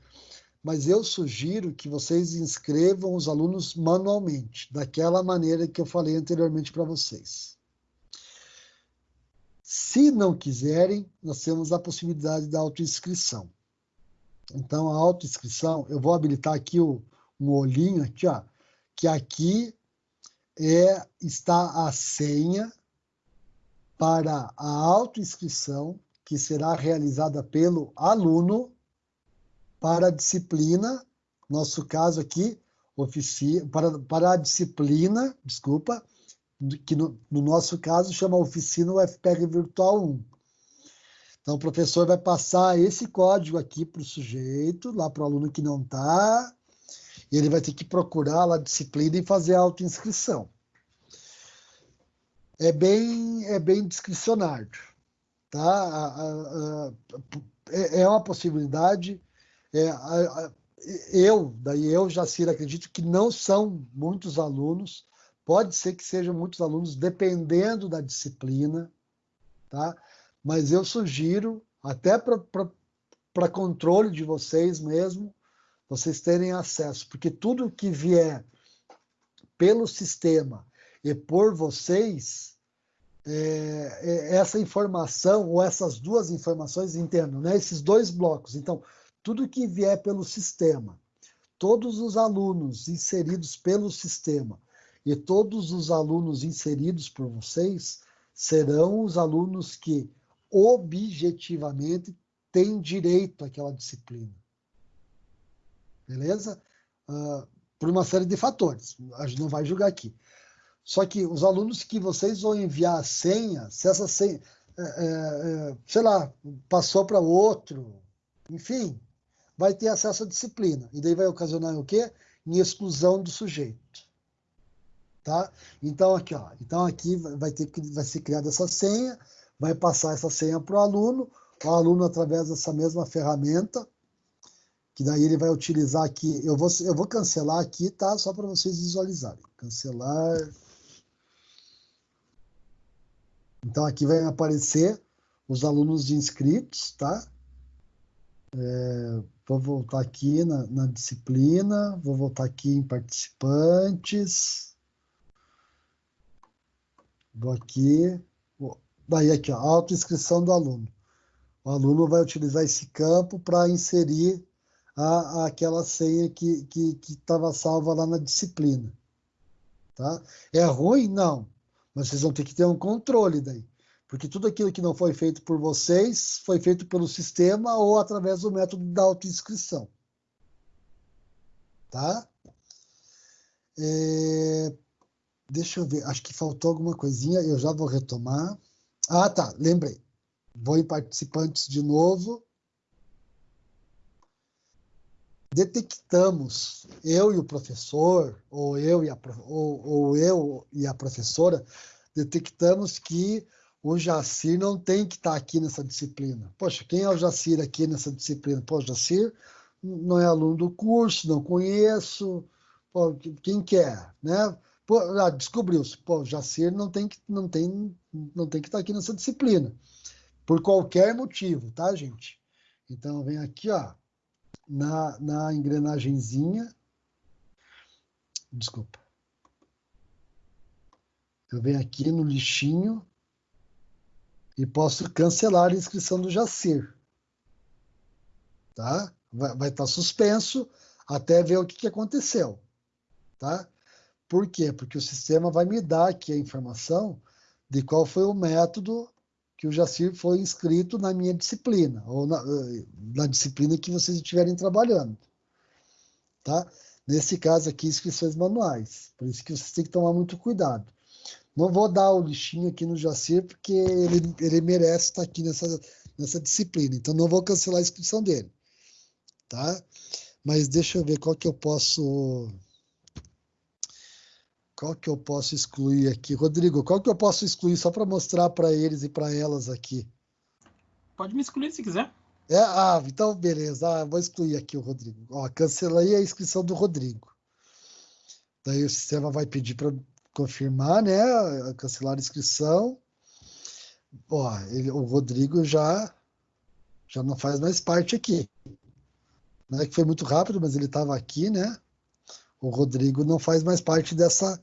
Mas eu sugiro que vocês inscrevam os alunos manualmente, daquela maneira que eu falei anteriormente para vocês. Se não quiserem, nós temos a possibilidade da autoinscrição. Então, a autoinscrição, eu vou habilitar aqui o, um olhinho aqui, ó, que aqui é, está a senha para a autoinscrição que será realizada pelo aluno para a disciplina, nosso caso aqui, para, para a disciplina, desculpa, que no, no nosso caso chama oficina UFPR Virtual 1. Então, o professor vai passar esse código aqui para o sujeito, lá para o aluno que não está, e ele vai ter que procurar lá a disciplina e fazer a autoinscrição. É bem, é bem discricionário. Tá? É, é uma possibilidade. É, eu, daí eu, Jacir, acredito que não são muitos alunos, pode ser que sejam muitos alunos, dependendo da disciplina, tá? Mas eu sugiro, até para controle de vocês mesmo, vocês terem acesso, porque tudo que vier pelo sistema e por vocês, é, é, essa informação, ou essas duas informações, entendam, né? esses dois blocos. Então, tudo que vier pelo sistema, todos os alunos inseridos pelo sistema e todos os alunos inseridos por vocês serão os alunos que objetivamente tem direito àquela disciplina. Beleza? Uh, por uma série de fatores. A gente não vai julgar aqui. Só que os alunos que vocês vão enviar a senha, se essa senha, é, é, é sei lá, passou para outro, enfim, vai ter acesso à disciplina. E daí vai ocasionar o quê? Em exclusão do sujeito. Tá? Então aqui, ó, então aqui vai ter vai ser criada essa senha, vai passar essa senha para o aluno, o aluno através dessa mesma ferramenta, que daí ele vai utilizar aqui, eu vou eu vou cancelar aqui, tá? Só para vocês visualizarem. Cancelar. Então aqui vai aparecer os alunos inscritos, tá? É, vou voltar aqui na, na disciplina, vou voltar aqui em participantes. Vou aqui. Daí aqui, ó, autoinscrição do aluno. O aluno vai utilizar esse campo para inserir a, a, aquela senha que estava salva lá na disciplina. Tá? É ruim? Não. Mas vocês vão ter que ter um controle daí. Porque tudo aquilo que não foi feito por vocês foi feito pelo sistema ou através do método da autoinscrição. Tá? É... Deixa eu ver, acho que faltou alguma coisinha, eu já vou retomar. Ah, tá, lembrei. Vou em participantes de novo. Detectamos, eu e o professor, ou eu e a, ou, ou eu e a professora, detectamos que o Jacir não tem que estar tá aqui nessa disciplina. Poxa, quem é o Jacir aqui nessa disciplina? Pô, Jacir não é aluno do curso, não conheço. Pô, quem quer, é, né? Ah, descobriu-se, pô, Jacir não tem que não tem não tem que estar aqui nessa disciplina. Por qualquer motivo, tá, gente? Então vem aqui, ó, na na engrenagemzinha. Desculpa. Eu venho aqui no lixinho e posso cancelar a inscrição do Jacir. Tá? Vai, vai estar tá suspenso até ver o que, que aconteceu. Tá? Por quê? Porque o sistema vai me dar aqui a informação de qual foi o método que o Jacir foi inscrito na minha disciplina, ou na, na disciplina que vocês estiverem trabalhando. Tá? Nesse caso aqui, inscrições manuais. Por isso que vocês têm que tomar muito cuidado. Não vou dar o lixinho aqui no Jacir, porque ele, ele merece estar aqui nessa, nessa disciplina. Então, não vou cancelar a inscrição dele. Tá? Mas deixa eu ver qual que eu posso qual que eu posso excluir aqui? Rodrigo, qual que eu posso excluir só para mostrar para eles e para elas aqui? Pode me excluir se quiser. É, ah, então beleza. Ah, vou excluir aqui o Rodrigo. Ó, cancelei a inscrição do Rodrigo. Daí o sistema vai pedir para confirmar, né? Cancelar a inscrição. Ó, ele, o Rodrigo já já não faz mais parte aqui. Não é que foi muito rápido, mas ele estava aqui, né? O Rodrigo não faz mais parte dessa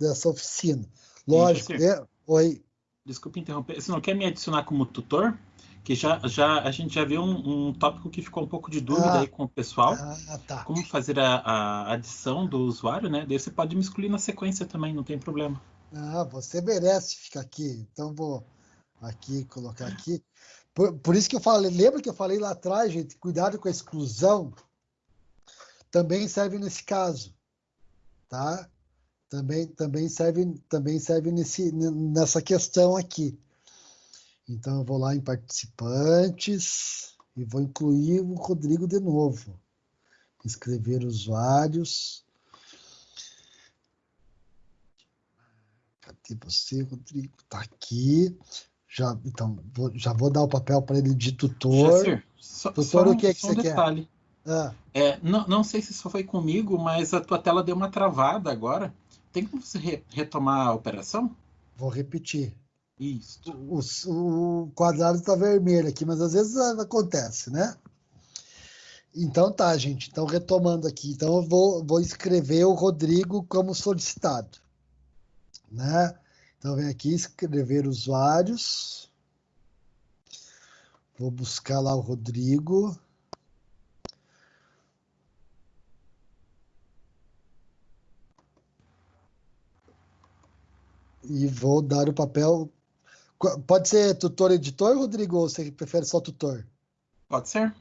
dessa oficina. Lógico, é... Oi. Desculpe interromper. Você não quer me adicionar como tutor? Que já, já a gente já viu um, um tópico que ficou um pouco de dúvida ah, aí com o pessoal. Ah, tá. Como fazer a, a, adição do usuário, né? Daí você pode me excluir na sequência também, não tem problema. Ah, você merece ficar aqui. Então vou aqui colocar aqui. Por, por isso que eu falei, lembra que eu falei lá atrás, gente, cuidado com a exclusão. Também serve nesse caso, tá? Também, também serve, também serve nesse, nessa questão aqui. Então, eu vou lá em participantes e vou incluir o Rodrigo de novo. Inscrever usuários. Cadê você, Rodrigo? Está aqui. Já, então, vou, já vou dar o papel para ele de tutor. Jacir, só, tutor, só, o que, é que você um detalhe. quer? Ah. É, não, não sei se só foi comigo, mas a tua tela deu uma travada agora. Tem como você re retomar a operação? Vou repetir. Isso. O, o quadrado está vermelho aqui, mas às vezes acontece, né? Então tá, gente. Então, retomando aqui. Então, eu vou, vou escrever o Rodrigo como solicitado. Né? Então, vem aqui escrever usuários. Vou buscar lá o Rodrigo. E vou dar o papel. Pode ser tutor editor, Rodrigo, ou você prefere só tutor? Pode ser.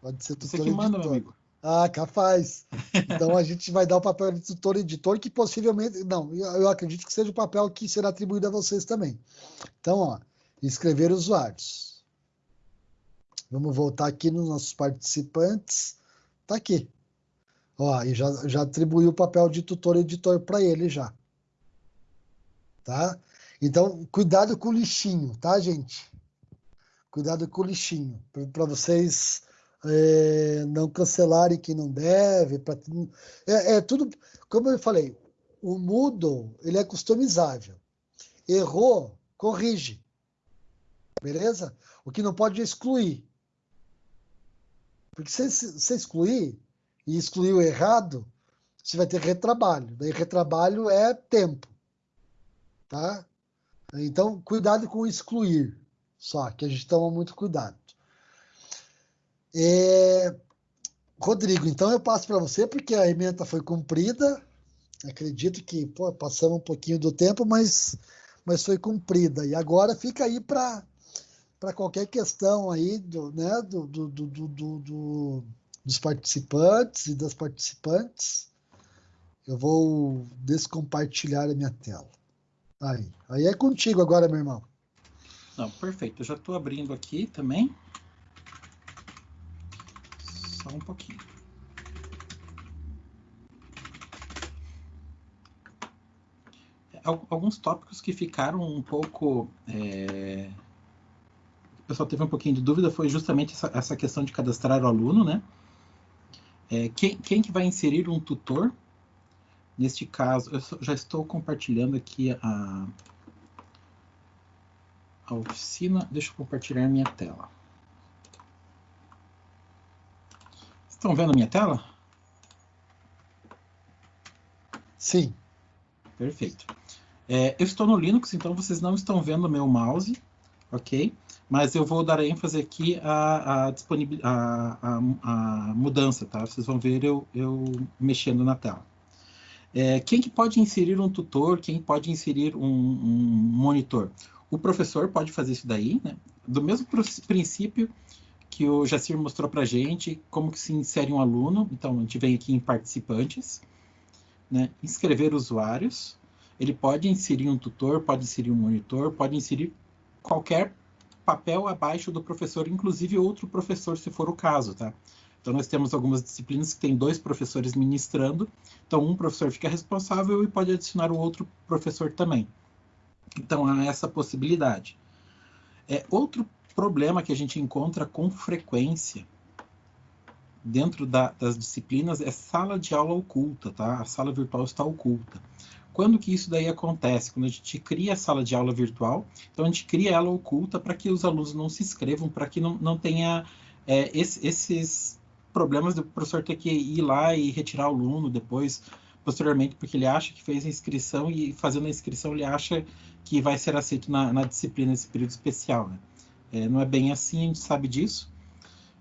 Pode ser tutor Você que manda, editor. meu amigo. Ah, capaz. (laughs) Então a gente vai dar o papel de tutor editor, que possivelmente. Não, eu acredito que seja o papel que será atribuído a vocês também. Então, ó, escrever usuários. Vamos voltar aqui nos nossos participantes. Tá aqui. Ó, e já, já atribuiu o papel de tutor editor para ele já. Tá? Então, cuidado com o lixinho, tá, gente? Cuidado com o lixinho, para vocês é, não cancelarem quem não deve. Pra, é, é, tudo, como eu falei, o Moodle ele é customizável. Errou, corrige. Beleza? O que não pode é excluir. Porque se você excluir e excluir o errado, você vai ter retrabalho. Daí retrabalho é tempo. Tá? Então, cuidado com excluir. Só que a gente toma muito cuidado. É... Rodrigo, então eu passo para você, porque a emenda foi cumprida. Acredito que pô, passamos um pouquinho do tempo, mas, mas foi cumprida. E agora fica aí para qualquer questão aí do, né, do, do, do, do, do, dos participantes e das participantes. Eu vou descompartilhar a minha tela. Aí, aí é contigo agora, meu irmão. Não, perfeito. Eu já estou abrindo aqui também só um pouquinho. Alguns tópicos que ficaram um pouco. É... O pessoal teve um pouquinho de dúvida foi justamente essa, essa questão de cadastrar o aluno, né? É, quem, quem que vai inserir um tutor? Neste caso, eu já estou compartilhando aqui a, a oficina. Deixa eu compartilhar minha tela. Estão vendo a minha tela? Sim. Perfeito. É, eu estou no Linux, então vocês não estão vendo o meu mouse, ok? Mas eu vou dar ênfase aqui à, à, à, à mudança, tá? Vocês vão ver eu, eu mexendo na tela. É, quem que pode inserir um tutor? Quem pode inserir um, um monitor? O professor pode fazer isso daí, né? Do mesmo princípio que o Jacir mostrou para a gente como que se insere um aluno. Então, a gente vem aqui em participantes, né? inscrever usuários. Ele pode inserir um tutor, pode inserir um monitor, pode inserir qualquer papel abaixo do professor, inclusive outro professor, se for o caso, tá? Então, nós temos algumas disciplinas que tem dois professores ministrando, então um professor fica responsável e pode adicionar o outro professor também. Então, há essa possibilidade. É, outro problema que a gente encontra com frequência dentro da, das disciplinas é sala de aula oculta, tá? A sala virtual está oculta. Quando que isso daí acontece? Quando a gente cria a sala de aula virtual, então a gente cria ela oculta para que os alunos não se inscrevam, para que não, não tenha é, esse, esses problemas do professor ter que ir lá e retirar o aluno depois, posteriormente, porque ele acha que fez a inscrição e fazendo a inscrição ele acha que vai ser aceito na, na disciplina nesse período especial, né? É, não é bem assim, a gente sabe disso.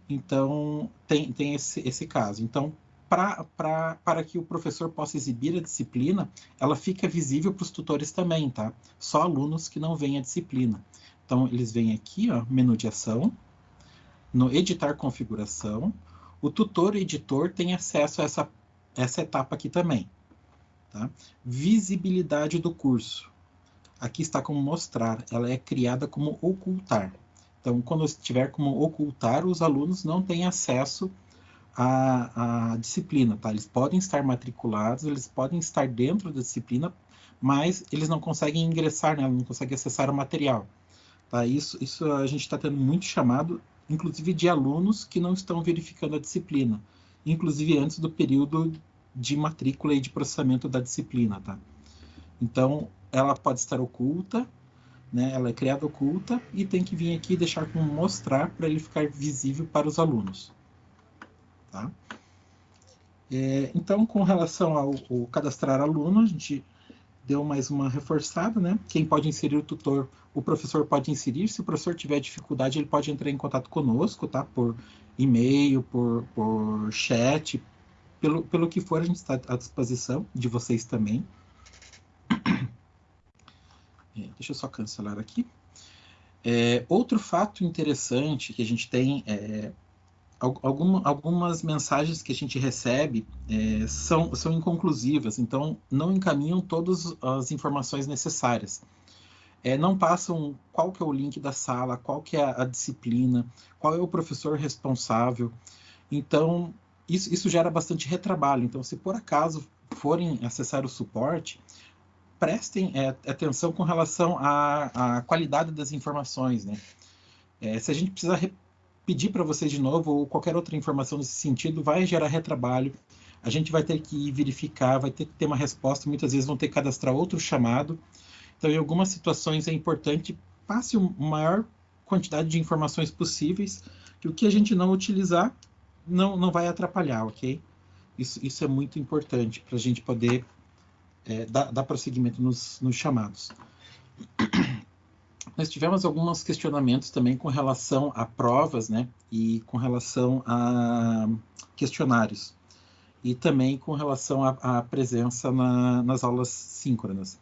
Então, tem, tem esse, esse caso. Então, pra, pra, para que o professor possa exibir a disciplina, ela fica visível para os tutores também, tá? Só alunos que não veem a disciplina. Então, eles vêm aqui, ó, menu de ação, no editar configuração, o tutor editor tem acesso a essa, essa etapa aqui também. Tá? Visibilidade do curso. Aqui está como mostrar, ela é criada como ocultar. Então, quando estiver como ocultar, os alunos não têm acesso à, à, disciplina, tá? Eles podem estar matriculados, eles podem estar dentro da disciplina, mas eles não conseguem ingressar nela, não conseguem acessar o material. Tá? Isso, isso a gente está tendo muito chamado, inclusive de alunos que não estão verificando a disciplina, inclusive antes do período de matrícula e de processamento da disciplina, tá? Então, ela pode estar oculta, né? Ela é criada oculta e tem que vir aqui e deixar como mostrar para ele ficar visível para os alunos. Tá? É, então, com relação ao, ao, cadastrar aluno, a gente deu mais uma reforçada, né? Quem pode inserir o tutor, o professor pode inserir. Se o professor tiver dificuldade, ele pode entrar em contato conosco, tá? Por e-mail, por, por chat, pelo, pelo que for, a gente está à disposição de vocês também. É, deixa eu só cancelar aqui. É, outro fato interessante que a gente tem é algum, algumas mensagens que a gente recebe é, são, são inconclusivas, então não encaminham todas as informações necessárias. É, não passam qual que é o link da sala, qual que é a, a disciplina, qual é o professor responsável. Então, isso, isso gera bastante retrabalho. Então, se por acaso forem acessar o suporte, prestem é, atenção com relação à, à, qualidade das informações. Né? É, se a gente precisar pedir para vocês de novo ou qualquer outra informação nesse sentido, vai gerar retrabalho. A gente vai ter que verificar, vai ter que ter uma resposta. Muitas vezes vão ter que cadastrar outro chamado. Então, em algumas situações é importante passe a maior quantidade de informações possíveis, que o que a gente não utilizar não, não vai atrapalhar, ok? Isso, isso é muito importante para a gente poder é, dar, dar prosseguimento nos, nos chamados. Nós tivemos alguns questionamentos também com relação a provas, né, e com relação a questionários, e também com relação à presença na, nas aulas síncronas.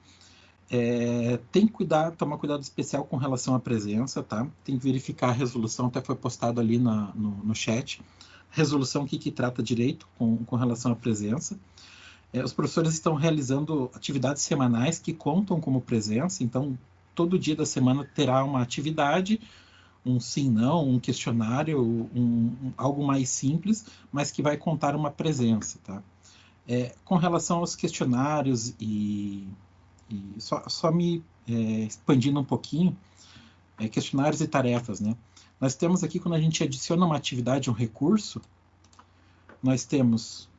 É, tem que cuidar, tomar cuidado especial com relação à presença, tá? Tem que verificar a resolução, até foi postado ali na, no, no chat. Resolução, que, que trata direito com, com relação à presença. É, os professores estão realizando atividades semanais que contam como presença, então todo dia da semana terá uma atividade, um sim, não, um questionário, um, um, algo mais simples, mas que vai contar uma presença, tá? É, com relação aos questionários e, e só, só, me é, expandindo um pouquinho, é, questionários e tarefas, né? Nós temos aqui, quando a gente adiciona uma atividade, um recurso, nós temos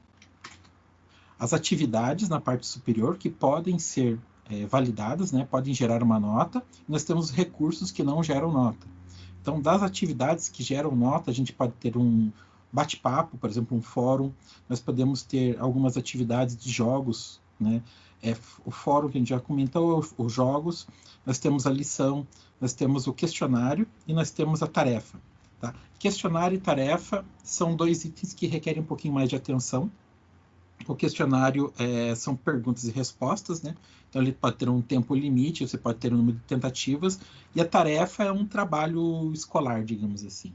as atividades na parte superior que podem ser é, validadas, né, podem gerar uma nota, nós temos recursos que não geram nota. Então, das atividades que geram nota, a gente pode ter um bate-papo, por exemplo, um fórum, nós podemos ter algumas atividades de jogos, né, é, o fórum que a gente já comentou, os jogos, nós temos a lição, nós temos o questionário e nós temos a tarefa. Tá? Questionário e tarefa são dois itens que requerem um pouquinho mais de atenção, o questionário é, são perguntas e respostas, né? Então ele pode ter um tempo limite, você pode ter um número de tentativas, e a tarefa é um trabalho escolar, digamos assim.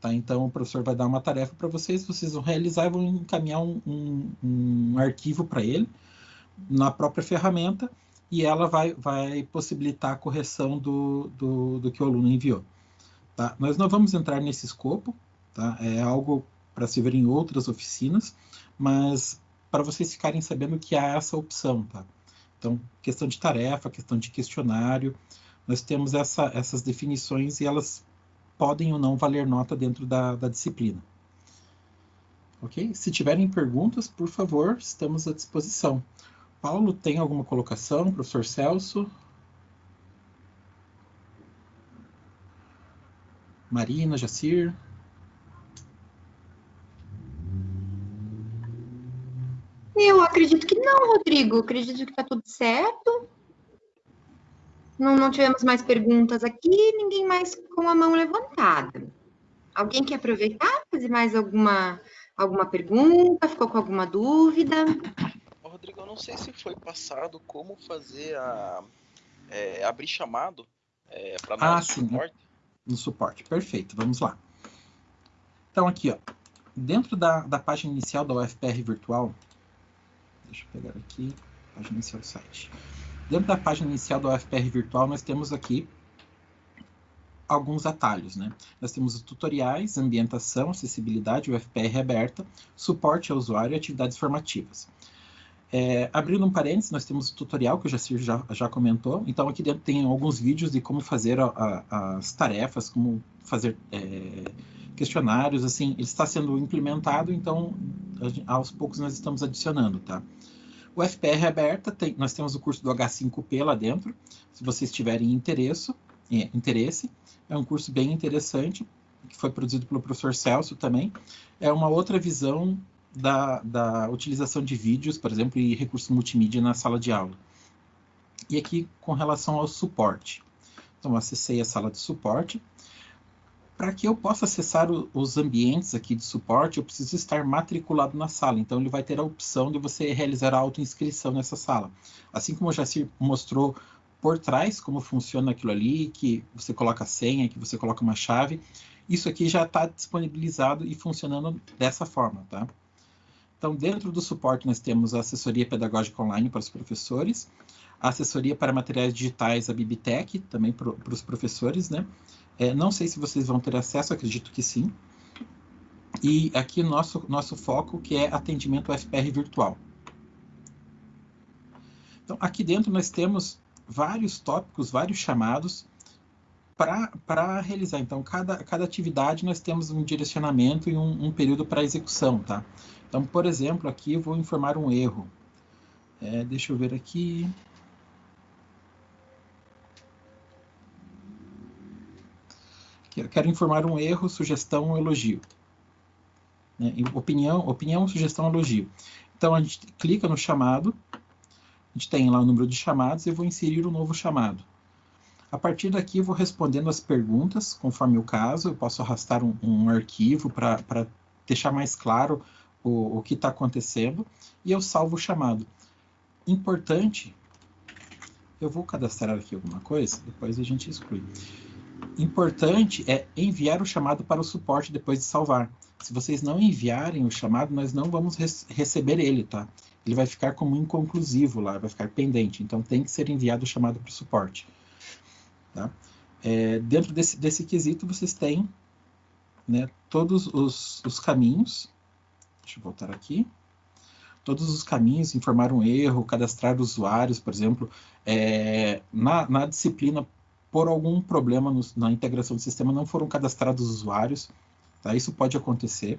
Tá? Então o professor vai dar uma tarefa para vocês, vocês vão realizar e vão encaminhar um, um, um arquivo para ele na própria ferramenta, e ela vai, vai possibilitar a correção do, do, do que o aluno enviou. Tá? Nós não vamos entrar nesse escopo, tá? é algo para se ver em outras oficinas, mas para vocês ficarem sabendo que há essa opção, tá? Então, questão de tarefa, questão de questionário, nós temos essa, essas definições e elas podem ou não valer nota dentro da, da disciplina. Ok? Se tiverem perguntas, por favor, estamos à disposição. Paulo, tem alguma colocação? Professor Celso? Marina, Jacir? Eu acredito que não, Rodrigo. Acredito que está tudo certo. Não, não tivemos mais perguntas aqui, ninguém mais com a mão levantada. Alguém quer aproveitar, fazer mais alguma, alguma pergunta? Ficou com alguma dúvida? Rodrigo, eu não sei se foi passado como fazer a é, abrir chamado é, para ah, no sim, suporte. No suporte, perfeito. Vamos lá. Então aqui, ó, dentro da, da página inicial da UFPR Virtual, Deixa eu pegar aqui, página inicial do site. Dentro da página inicial do UFPR Virtual, nós temos aqui alguns atalhos, né? Nós temos os tutoriais, ambientação, acessibilidade, UFPR aberta, suporte ao usuário e atividades formativas. É, abrindo um parênteses, nós temos o tutorial que o Jacir já, já comentou. Então, aqui dentro tem alguns vídeos de como fazer a, a, as tarefas, como fazer é, questionários, assim, ele está sendo implementado, então, aos poucos nós estamos adicionando, tá? O FPR é aberta, tem, nós temos o curso do H5P lá dentro, se vocês tiverem interesse, é, interesse, é um curso bem interessante, que foi produzido pelo professor Celso também, é uma outra visão da, da utilização de vídeos, por exemplo, e recursos multimídia na sala de aula. E aqui, com relação ao suporte. Então, acessei a sala de suporte. Para que eu possa acessar o, os ambientes aqui de suporte, eu preciso estar matriculado na sala. Então, ele vai ter a opção de você realizar a autoinscrição nessa sala. Assim como o Jacir mostrou por trás como funciona aquilo ali, que você coloca a senha, que você coloca uma chave, isso aqui já está disponibilizado e funcionando dessa forma, tá? Então, dentro do suporte, nós temos a assessoria pedagógica online para os professores, a assessoria para materiais digitais, a Bibitec, também para os professores, né? É, não sei se vocês vão ter acesso, acredito que sim. E aqui nosso, nosso foco, que é atendimento FPR virtual. Então, aqui dentro nós temos vários tópicos, vários chamados para realizar. Então, cada, cada atividade nós temos um direcionamento e um, um período para execução, tá? Então, por exemplo, aqui eu vou informar um erro. É, deixa eu ver aqui. Quero informar um erro, sugestão ou elogio. Né? Opinião, opinião, sugestão, elogio. Então, a gente clica no chamado, a gente tem lá o número de chamados e eu vou inserir um novo chamado. A partir daqui, eu vou respondendo as perguntas, conforme o caso. Eu posso arrastar um, um arquivo para deixar mais claro o, o que está acontecendo e eu salvo o chamado. Importante, eu vou cadastrar aqui alguma coisa, depois a gente exclui. Importante é enviar o chamado para o suporte depois de salvar. Se vocês não enviarem o chamado, nós não vamos receber ele, tá? Ele vai ficar como inconclusivo lá, vai ficar pendente. Então tem que ser enviado o chamado para o suporte. Tá? É, dentro desse, desse quesito, vocês têm né, todos os, os caminhos Deixa eu voltar aqui. Todos os caminhos, informar um erro, cadastrar usuários, por exemplo, é, na, na disciplina, por algum problema no, na integração do sistema, não foram cadastrados usuários, tá? Isso pode acontecer.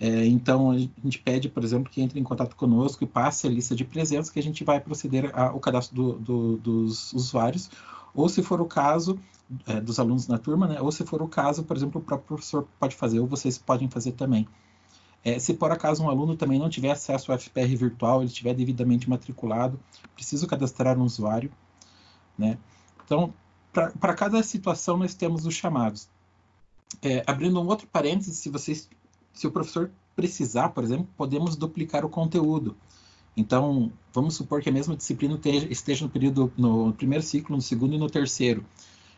É, então, a gente pede, por exemplo, que entre em contato conosco e passe a lista de presença, que a gente vai proceder ao cadastro do, do, dos usuários, ou se for o caso, é, dos alunos na turma, né? ou se for o caso, por exemplo, o próprio professor pode fazer, ou vocês podem fazer também. É, se por acaso um aluno também não tiver acesso ao FPR virtual, ele estiver devidamente matriculado, preciso cadastrar um usuário. Né? Então, para cada situação, nós temos os chamados. É, abrindo um outro parênteses, se, vocês, se o professor precisar, por exemplo, podemos duplicar o conteúdo. Então, vamos supor que a mesma disciplina esteja no período no primeiro ciclo, no segundo e no terceiro.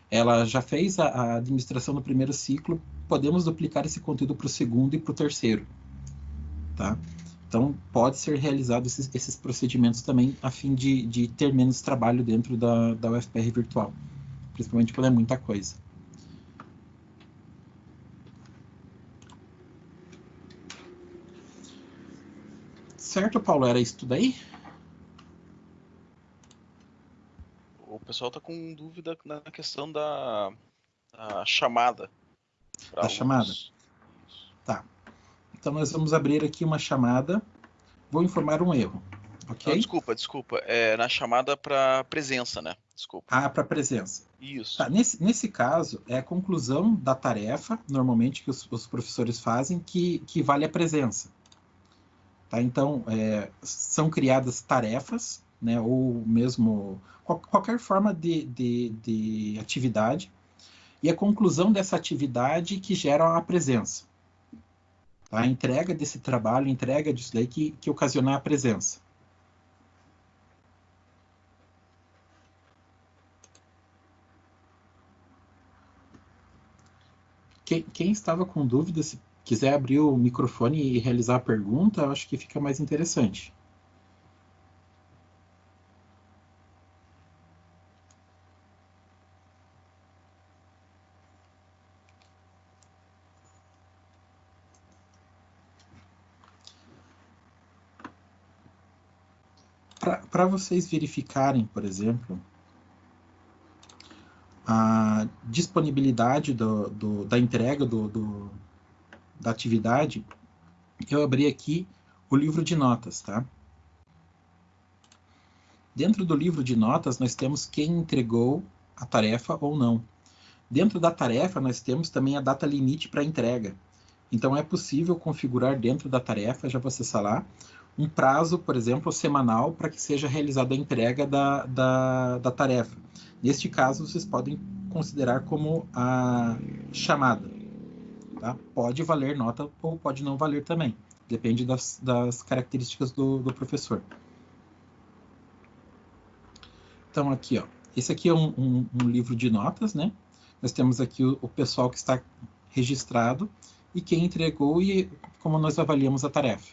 Ela já fez a, a administração no primeiro ciclo, podemos duplicar esse conteúdo para o segundo e para o terceiro tá? Então, pode ser realizado esses, esses procedimentos também a fim de, de ter menos trabalho dentro da, da UFPR virtual, principalmente quando é muita coisa. Certo, Paulo? Era isso tudo aí? O pessoal está com dúvida na questão da, da chamada. Da chamada? Tá. Então nós vamos abrir aqui uma chamada. Vou informar um erro. Ok? Não, desculpa, desculpa. É na chamada para presença, né? Desculpa. Ah, para presença. Isso. Tá, nesse, nesse caso, é a conclusão da tarefa, normalmente, que os, os professores fazem, que, que vale a presença. Tá? Então, é, são criadas tarefas, né, ou mesmo qual, qualquer forma de, de, de atividade, e a conclusão dessa atividade que gera a presença a entrega desse trabalho, a entrega disso daí que, que ocasionar a presença. Quem, quem, estava com dúvida, se quiser abrir o microfone e realizar a pergunta, eu acho que fica mais interessante. para vocês verificarem, por exemplo, a disponibilidade do, do, da entrega do, da atividade, eu abri aqui o livro de notas, tá? Dentro do livro de notas, nós temos quem entregou a tarefa ou não. Dentro da tarefa, nós temos também a data limite para entrega. Então, é possível configurar dentro da tarefa, já vou acessar lá, um prazo, por exemplo, semanal para que seja realizada a entrega da, da, da tarefa. Neste caso, vocês podem considerar como a chamada. Tá? Pode valer nota ou pode não valer também. Depende das, das características do, do professor. Então, aqui, ó. Esse aqui é um, um, um livro de notas, né? Nós temos aqui o, o pessoal que está registrado e quem entregou e como nós avaliamos a tarefa.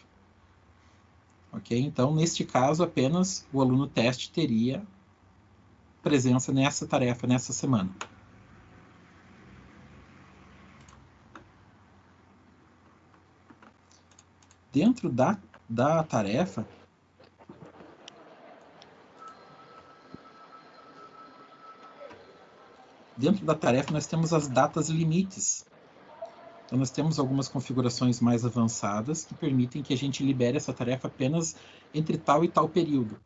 Ok? Então, neste caso, apenas o aluno teste teria presença nessa tarefa, nessa semana. Dentro da, da tarefa, dentro da tarefa nós temos as datas limites. Então nós temos algumas configurações mais avançadas que permitem que a gente libere essa tarefa apenas entre tal e tal período.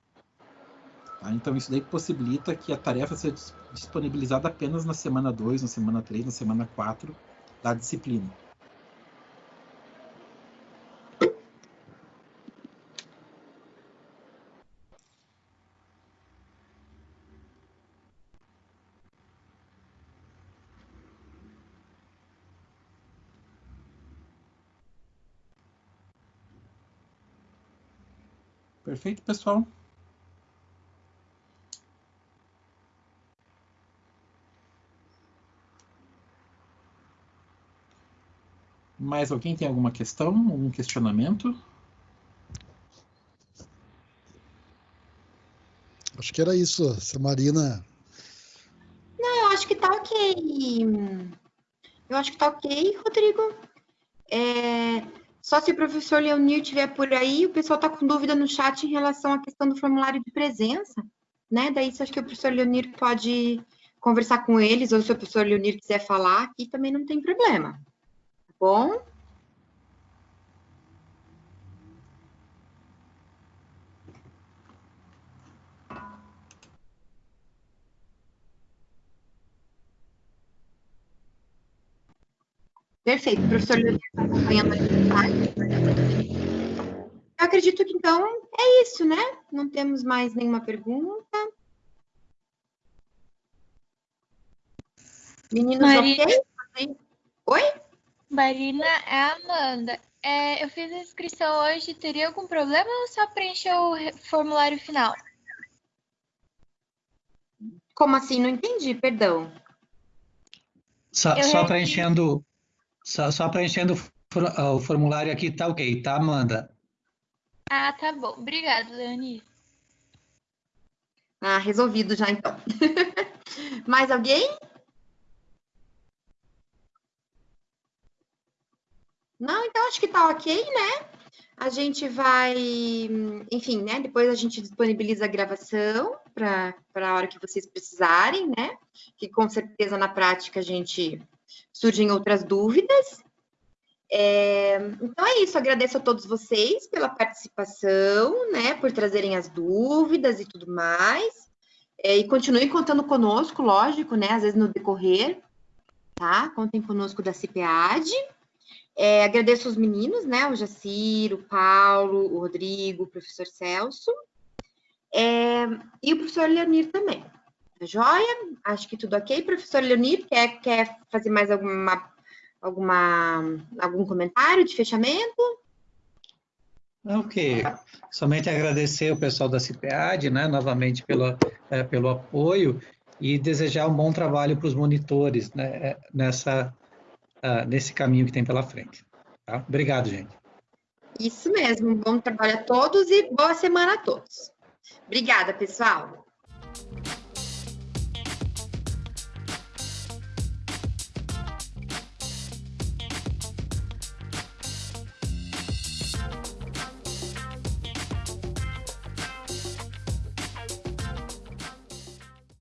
Tá? Então isso daí possibilita que a tarefa seja disponibilizada apenas na semana 2, na semana 3, na semana 4 da disciplina. Perfeito, pessoal? Mais alguém tem alguma questão, algum questionamento? Acho que era isso, se Marina. Não, eu acho que tá ok. Eu acho que tá ok, Rodrigo. É, só se o professor Leonir estiver por aí, o pessoal está com dúvida no chat em relação à questão do formulário de presença, né? Daí, acho que o professor Leonir pode conversar com eles, ou se o professor Leonir quiser falar aqui, também não tem problema. Tá bom? Perfeito, o professor Leonir está acompanhando aqui Eu acredito que então é isso, né? Não temos mais nenhuma pergunta. Meninos, Marina... ok? Oi? Marina, é a Amanda. É, eu fiz a inscrição hoje, teria algum problema ou só preencher o formulário final? Como assim? Não entendi, perdão. Só, só preenchendo só, só preenchendo o formulário aqui, tá ok, tá, Amanda? Ah, tá bom. Obrigada, Leoni. Ah, resolvido já, então. (laughs) Mais alguém? Não, então acho que tá ok, né? A gente vai, enfim, né? Depois a gente disponibiliza a gravação para a hora que vocês precisarem, né? Que com certeza na prática a gente surgem outras dúvidas. É, então é isso, agradeço a todos vocês pela participação, né, por trazerem as dúvidas e tudo mais. É, e continuem contando conosco, lógico, né, às vezes no decorrer, tá? Contem conosco da CIPEAD. É, agradeço os meninos, né, o Jacir, o Paulo, o Rodrigo, o professor Celso, é, e o professor Leonir também. Tá joia? Acho que tudo ok. Professor Leonir, quer, quer fazer mais alguma, alguma, algum comentário de fechamento? Ok. Somente agradecer o pessoal da CIPEAD, né, novamente pelo, é, pelo apoio e desejar um bom trabalho para os monitores né, é, nessa, uh, nesse caminho que tem pela frente. Tá? Obrigado, gente. Isso mesmo. Bom trabalho a todos e boa semana a todos. Obrigada, pessoal.